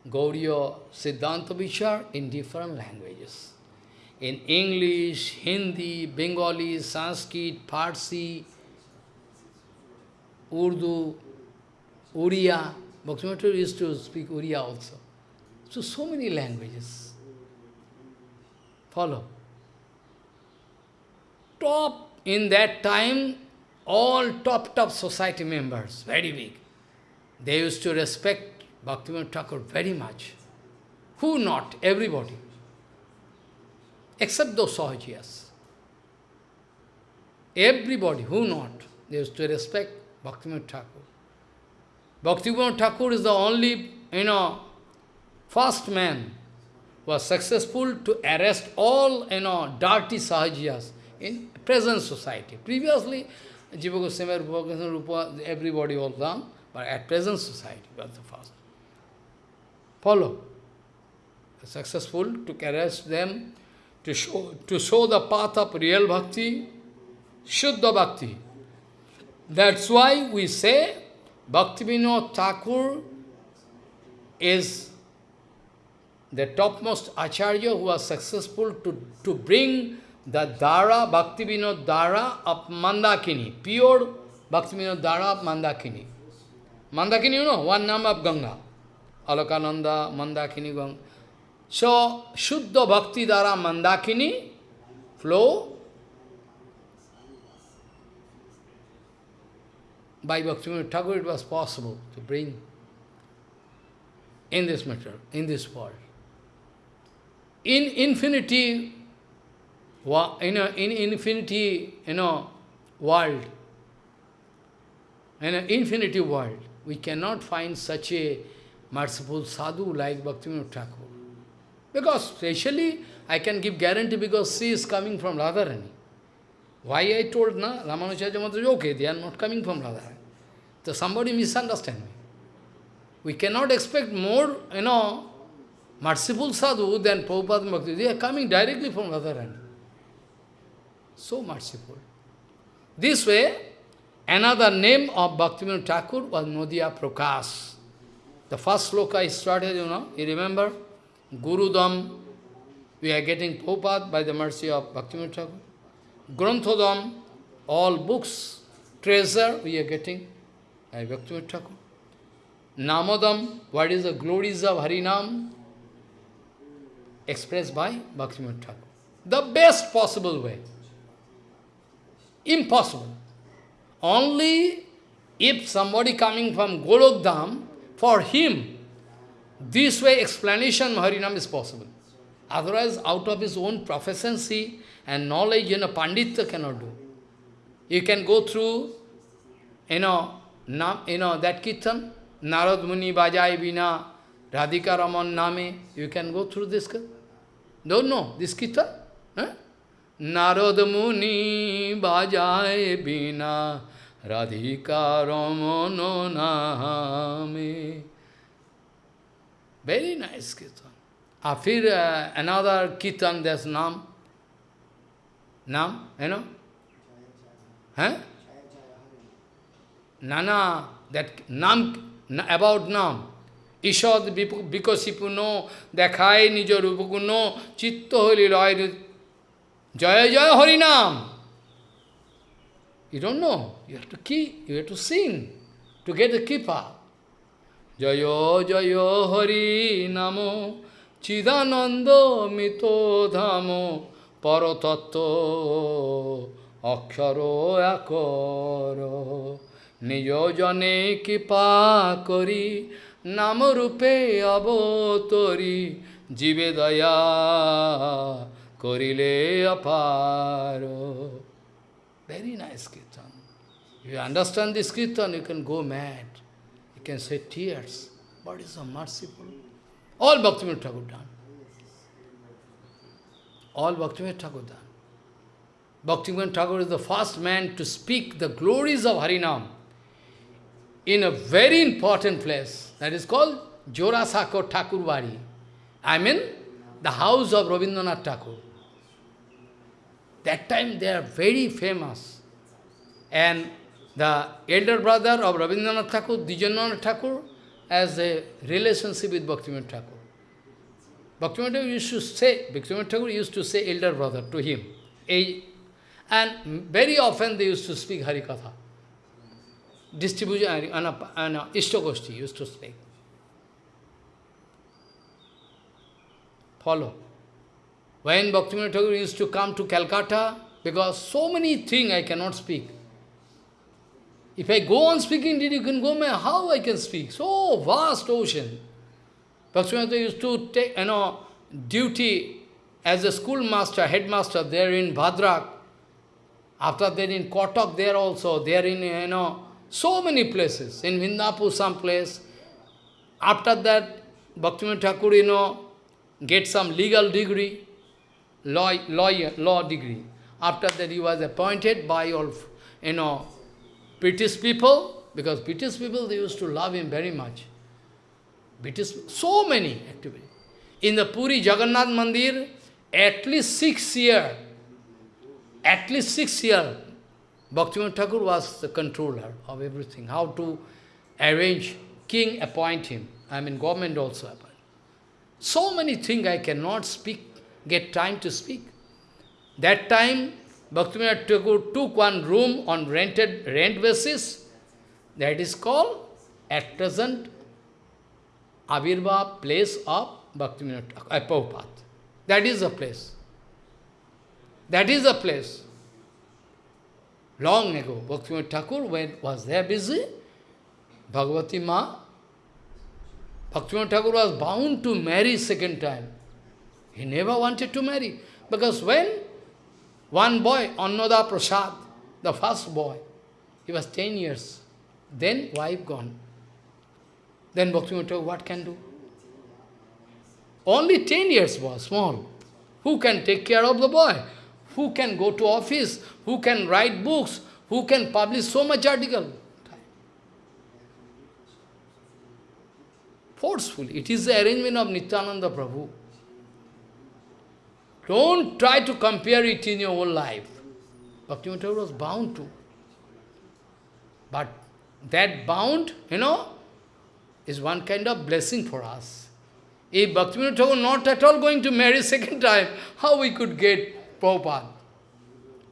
A: Gauriya Siddhanta Vichar in different languages. In English, Hindi, Bengali, Sanskrit, Parsi, Urdu, Uriya. Bhaktivinoda used to speak Uriya also. So, so many languages. Follow. Top, in that time, all top, top society members, very big. They used to respect Bhaktivinoda Thakur very much. Who not? Everybody. Except those Sahajiyas. Everybody, who not? They used to respect Bhaktivinoda Thakur. Bhaktivinoda Thakur is the only, you know, first man was successful to arrest all, you know, dirty Sahajiyas in present society. Previously, Jiva Goswami, Rupa Goswami, Rupa, everybody was done, but at present society was the first. Follow. Successful to arrest them, to show, to show the path of real bhakti, Shuddha bhakti. That's why we say Bhaktivinoda Thakur is the topmost acharya who was successful to, to bring the Dhara, Bhaktivinoda Dhara of Mandakini, pure Bhaktivinoda Dhara of Mandakini. Mandakini, you know, one name of Ganga. Alakananda, Mandakini, Ganga. So, Shuddha Bhakti Dhara Mandakini flow by Bhaktivinoda Thakur it was possible to bring in this matter, in this world. In infinity, in, a, in infinity, you know, world, in an infinity world, we cannot find such a merciful sadhu like Bhaktivinoda Thakur. Because specially, I can give guarantee because she is coming from Radharani. Why I told, na, Ramanujacharya Maharaj, okay, they are not coming from Radharani. So somebody misunderstand me. We cannot expect more, you know, merciful sadhu than Prabhupada Bhakti. They are coming directly from Radharani. So merciful. This way, another name of Bhaktivinoda Thakur was Nadia Prakash. The first sloka I started, you know, you remember? Gurudam, we are getting Prabhupada by the mercy of Bhaktivinoda Thakur. Granthodam, all books, treasure we are getting by Bhaktivinoda Thakur. Namadam, what is the glories of Harinam? Expressed by Bhaktivinoda Thakur. The best possible way. Impossible. Only if somebody coming from Golokdham, for him, this way explanation Harinam is possible. Otherwise, out of his own proficiency and knowledge, you know, Pandita cannot do. You can go through, you know, nam, you know that kirtan, Narad Muni Bajai Vina, Radhika Raman Name, you can go through this. Don't know this kirtan? Huh? Muni Bajai Vina, Radhika Raman Name. Very nice kirtan. After uh, another kirtan, there's Nam. নাম এনো হ্যাঁ? নানা that নাম about নাম। ঈশদ ঈষদ বিকশিপূর্ণ, দেখায় নিজ রূপগুণ, চিত্ত হলি রয় জয় জয় হরি নাম। ইউ নো ইউ টু কি you to sing to get kripa জয় জয় হরি নাম, চিদানন্দ মিত ধাম। পরতত্ত্ব, অক্ষর একর নিজনে কৃপা করি নাম রূপে অবতরি, জীবে দয়া করিলে অপার। Very nice kirtan. You understand this kirtan you can go mad you can say tears but is a merciful all Bhaktivinoda Thakur done All Bhaktivinoda Thakur done. Bhaktivinoda Thakur is the first man to speak the glories of Harinam in a very important place. That is called Jorasanko Thakurbari. I mean, the house of Rabindranath Thakur. That time they are very famous. And the elder brother of Rabindranath Thakur, Dijananath Thakur, as a relationship with Bhaktivinoda Thakur. Bhaktivinoda used to say, Bhaktivinoda used to say elder brother to him. And very often they used to speak Harikatha. Distribution, and, and uh, Ishtagoshti used to speak. Follow. When Bhaktivinoda used to come to Calcutta, because so many things I cannot speak. If I go on speaking, did you can go, how I can speak? So vast ocean. Bhaktivinoda used to take, you know, duty as a schoolmaster, headmaster there in Bhadrak. After that in Cuttack there also, there in, you know, so many places. In Vindapur some place. After that, Bhaktivinoda Thakur, you know, get some legal degree, law, lawyer, law degree. After that he was appointed by all, you know, British people, because British people, they used to love him very much. British, so many activities. In the Puri Jagannath Mandir, at least six years, at least six years, Bhaktivinoda Thakur was the controller of everything, how to arrange, king appoint him, I mean government also appoint. So many things I cannot speak, get time to speak. That time, Bhaktivinoda Thakur took one room on rented rent basis. That is called, at present, Avirbhav place of Bhaktivinoda uh, Prabhupada. That is the place. That is the place. Long ago, Bhaktivinoda Thakur when was there busy. Bhagavati Ma, Bhaktivinoda Thakur was bound to marry second time. He never wanted to marry. Because when one boy, Annada Prasad, the first boy, he was 10 years. Then wife gone. Then Bhaktivinoda what can do? Only 10 years was small. Who can take care of the boy? Who can go to office? Who can write books? Who can publish so much article? Forcefully. It is the arrangement of Nityananda Prabhu. Don't try to compare it in your own life. Bhaktivinoda was bound to. But that bound, you know, is one kind of blessing for us. If Bhaktivinoda Thakur not at all going to marry second time, how we could get Prabhupada?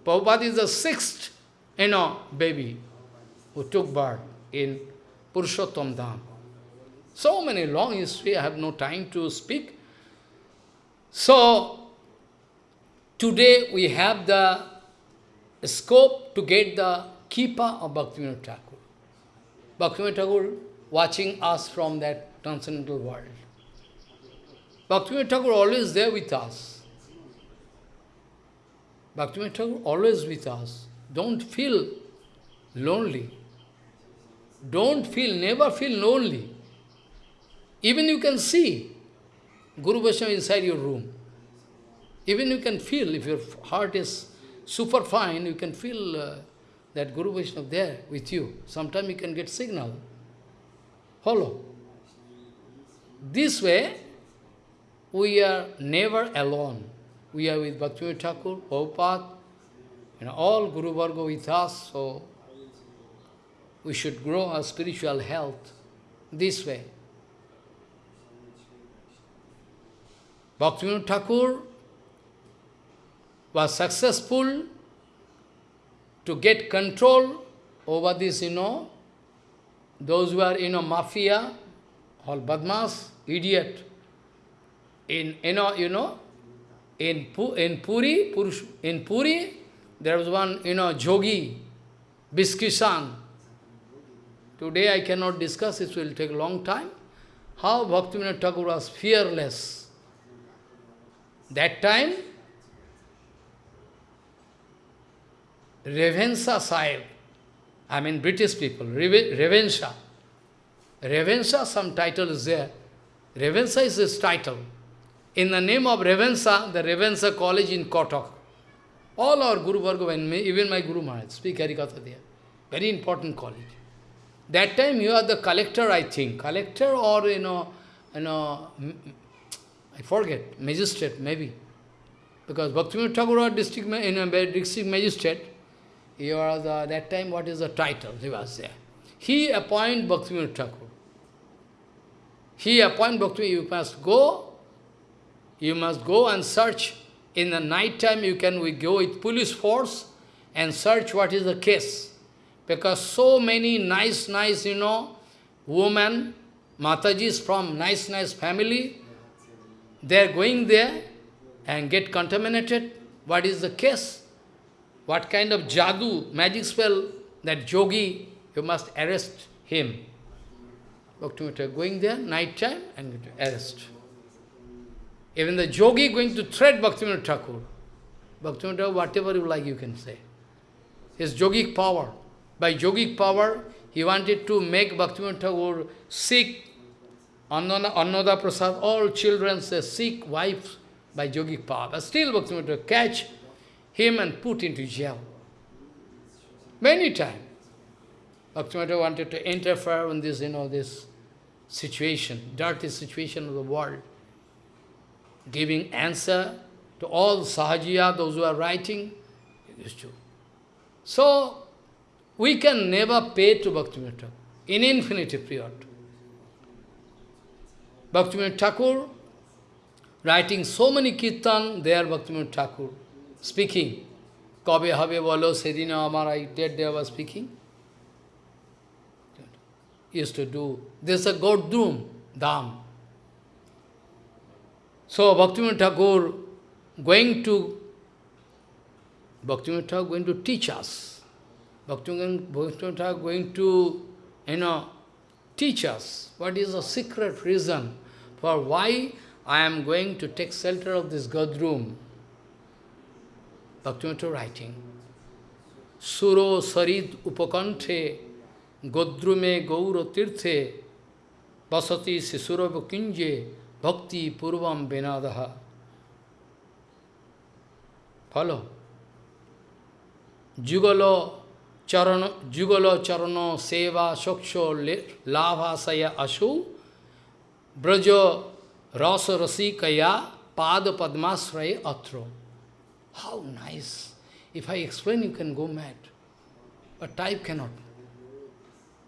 A: Prabhupada is the sixth, you know, baby who took birth in Purushottam Dham. So many long history, I have no time to speak. So, Today we have the scope to get the keeper of Bhaktivinoda Thakur. Bhaktivinoda Thakur watching us from that transcendental world. Bhaktivinoda Thakur always there with us. Bhaktivinoda Thakur always with us. Don't feel lonely. Don't feel, never feel lonely. Even you can see Guru Vaishnava inside your room. Even you can feel, if your heart is super fine, you can feel uh, that Guru Vaishnava there with you. Sometimes you can get signal. Follow. This way, we are never alone. We are with Bhaktivinoda Thakur, Prabhupada, and all Guru Varga with us, so we should grow our spiritual health this way. Bhaktivinoda Thakur was successful to get control over this, you know, those who are, you know, mafia, all badmas, idiot. In, you know, you know, in, in Puri, Purush, in Puri, there was one, you know, Jogi, Biskisan. Today I cannot discuss, it will take a long time. How Bhaktivinoda Thakur was fearless. That time, Ravenshaw Sahib, I mean British people, Ravenshaw. Ravenshaw, some title is there. Ravenshaw is his title. In the name of Ravenshaw, the Ravenshaw College in Cuttack. All our Guru Varga, even my Guru Maharaj, speak Harikatha there. Very important college. That time you are the collector, I think. Collector or, you know, you know, I forget, magistrate, maybe. Because Bhaktivinoda Thakur district, you know, district magistrate, you are the, that time what is the title, he was there. He appoint Bhaktivinoda Thakur. he appoint Bhakti, you must go, you must go and search. In the night time, you can we go with police force and search what is the case. Because so many nice, nice, you know, women, Matajis from nice, nice family, they are going there and get contaminated. What is the case? What kind of jadoo, magic spell, that yogi, you must arrest him. Bhaktivinoda going there, night time, and arrest. Even the yogi going to threat Bhaktivinoda Thakur. Bhaktivinoda, whatever you like, you can say. His yogic power. By yogic power, he wanted to make Bhaktivinoda Thakur sick, Annada Prasad, all children say sick wives by yogic power. But still Bhaktivinoda catch him and put into jail. Many times. Bhaktivinoda wanted to interfere in this, you know, this situation, dirty situation of the world, giving answer to all sahajiya, those who are writing, used to. So, we can never pay to Bhaktivinoda in infinity period. Bhaktivinoda Thakur, writing so many kirtan, there Bhaktivinoda Thakur, speaking, Kabe habe bolo sedina amara, dead day was speaking used to do. This is a God doom, dam. So Bhaktivinoda Thakur going to Bhaktivinoda Thakur going to teach us. Bhaktivinoda Thakur going to, you know, teach us what is the secret reason for why I am going to take shelter of this Godrum. Bhaktivinoda writing. Suro sarid upakanthe Godrume Gaura Tirthe Basati Sisurava Kunje Bhakti Purvam Vinadaha. Follow. Jugalo Charano, Jugalo Charano Seva Shoksho Lava Saya Ashu Brajo Rasa Rasikaya Pada Padmasraya Atro. How nice. If I explain, you can go mad. But type cannot.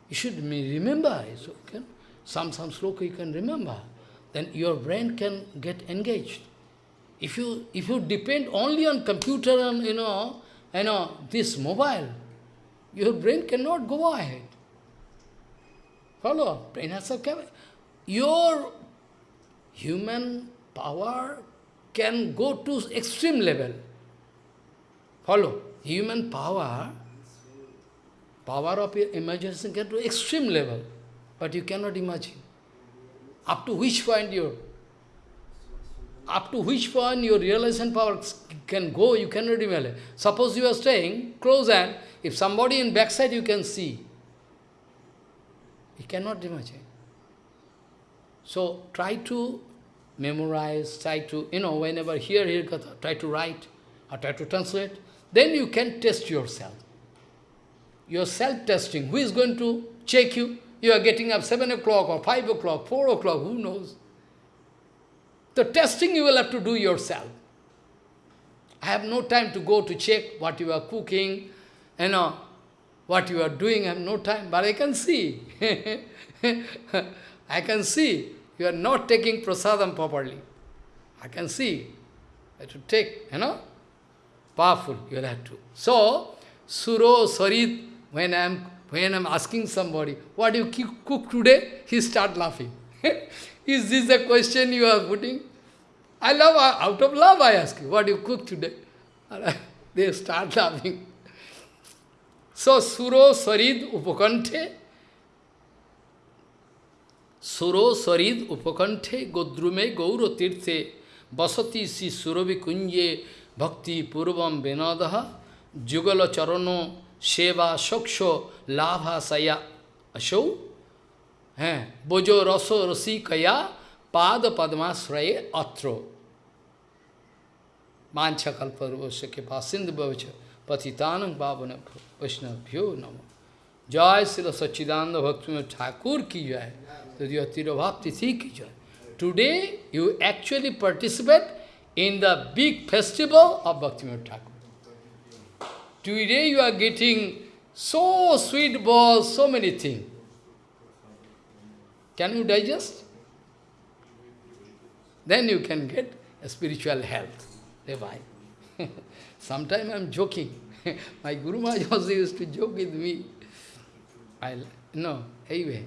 A: You should remember. So can, some, some sloka you can remember. Then your brain can get engaged. If you, if you depend only on computer and, you know, know, this mobile, your brain cannot go ahead. Follow? Brain has a camera. Your human power can go to extreme level. Follow? Human power power of your imagination get to extreme level, but you cannot imagine. Up to which point your up to which point your realization power can go, you cannot imagine. Suppose you are staying close and if somebody in backside you can see. You cannot imagine. So try to memorize, try to, you know, whenever hear, hear try to write or try to translate. Then you can test yourself your self-testing. Who is going to check you? You are getting up 7 o'clock or 5 o'clock, 4 o'clock, who knows? The testing you will have to do yourself. I have no time to go to check what you are cooking, you know, what you are doing, I have no time, but I can see. I can see you are not taking prasadam properly. I can see. Have to take, you know, powerful, you will have to. So, Suro, Sarit, when I'm, when I'm asking somebody, what do you cook today? He start laughing. Is this the question you are putting? I love, out of love I ask you, what do you cook today? they start laughing. So, Suro Sarid Upakanthe, Suro Sarid Upakanthe Godrume Gauro Tirthe Basati Si Surovi Kunje Bhakti purvam vinadaha jugala charano seva soksho labha saya asho हैं बोजो रसो रसी कया पाद पद्माश्रय अत्रो। मांछ कल्प के पास सिंध भवच पतितान पावन वैष्णव्यो नमो। जय श्री सच्चिदानंद भक्ति ठाकुर की जय। तो तिरुभाव तिथि की जय। Today you actually participate in the big festival of Bhaktivinoda Thakur. Today you are getting so sweet balls, so many things. Can you digest? then you can get a spiritual health. Revive. Sometimes I am joking. My Guru Maharaj also used to joke with me. I no, anyway.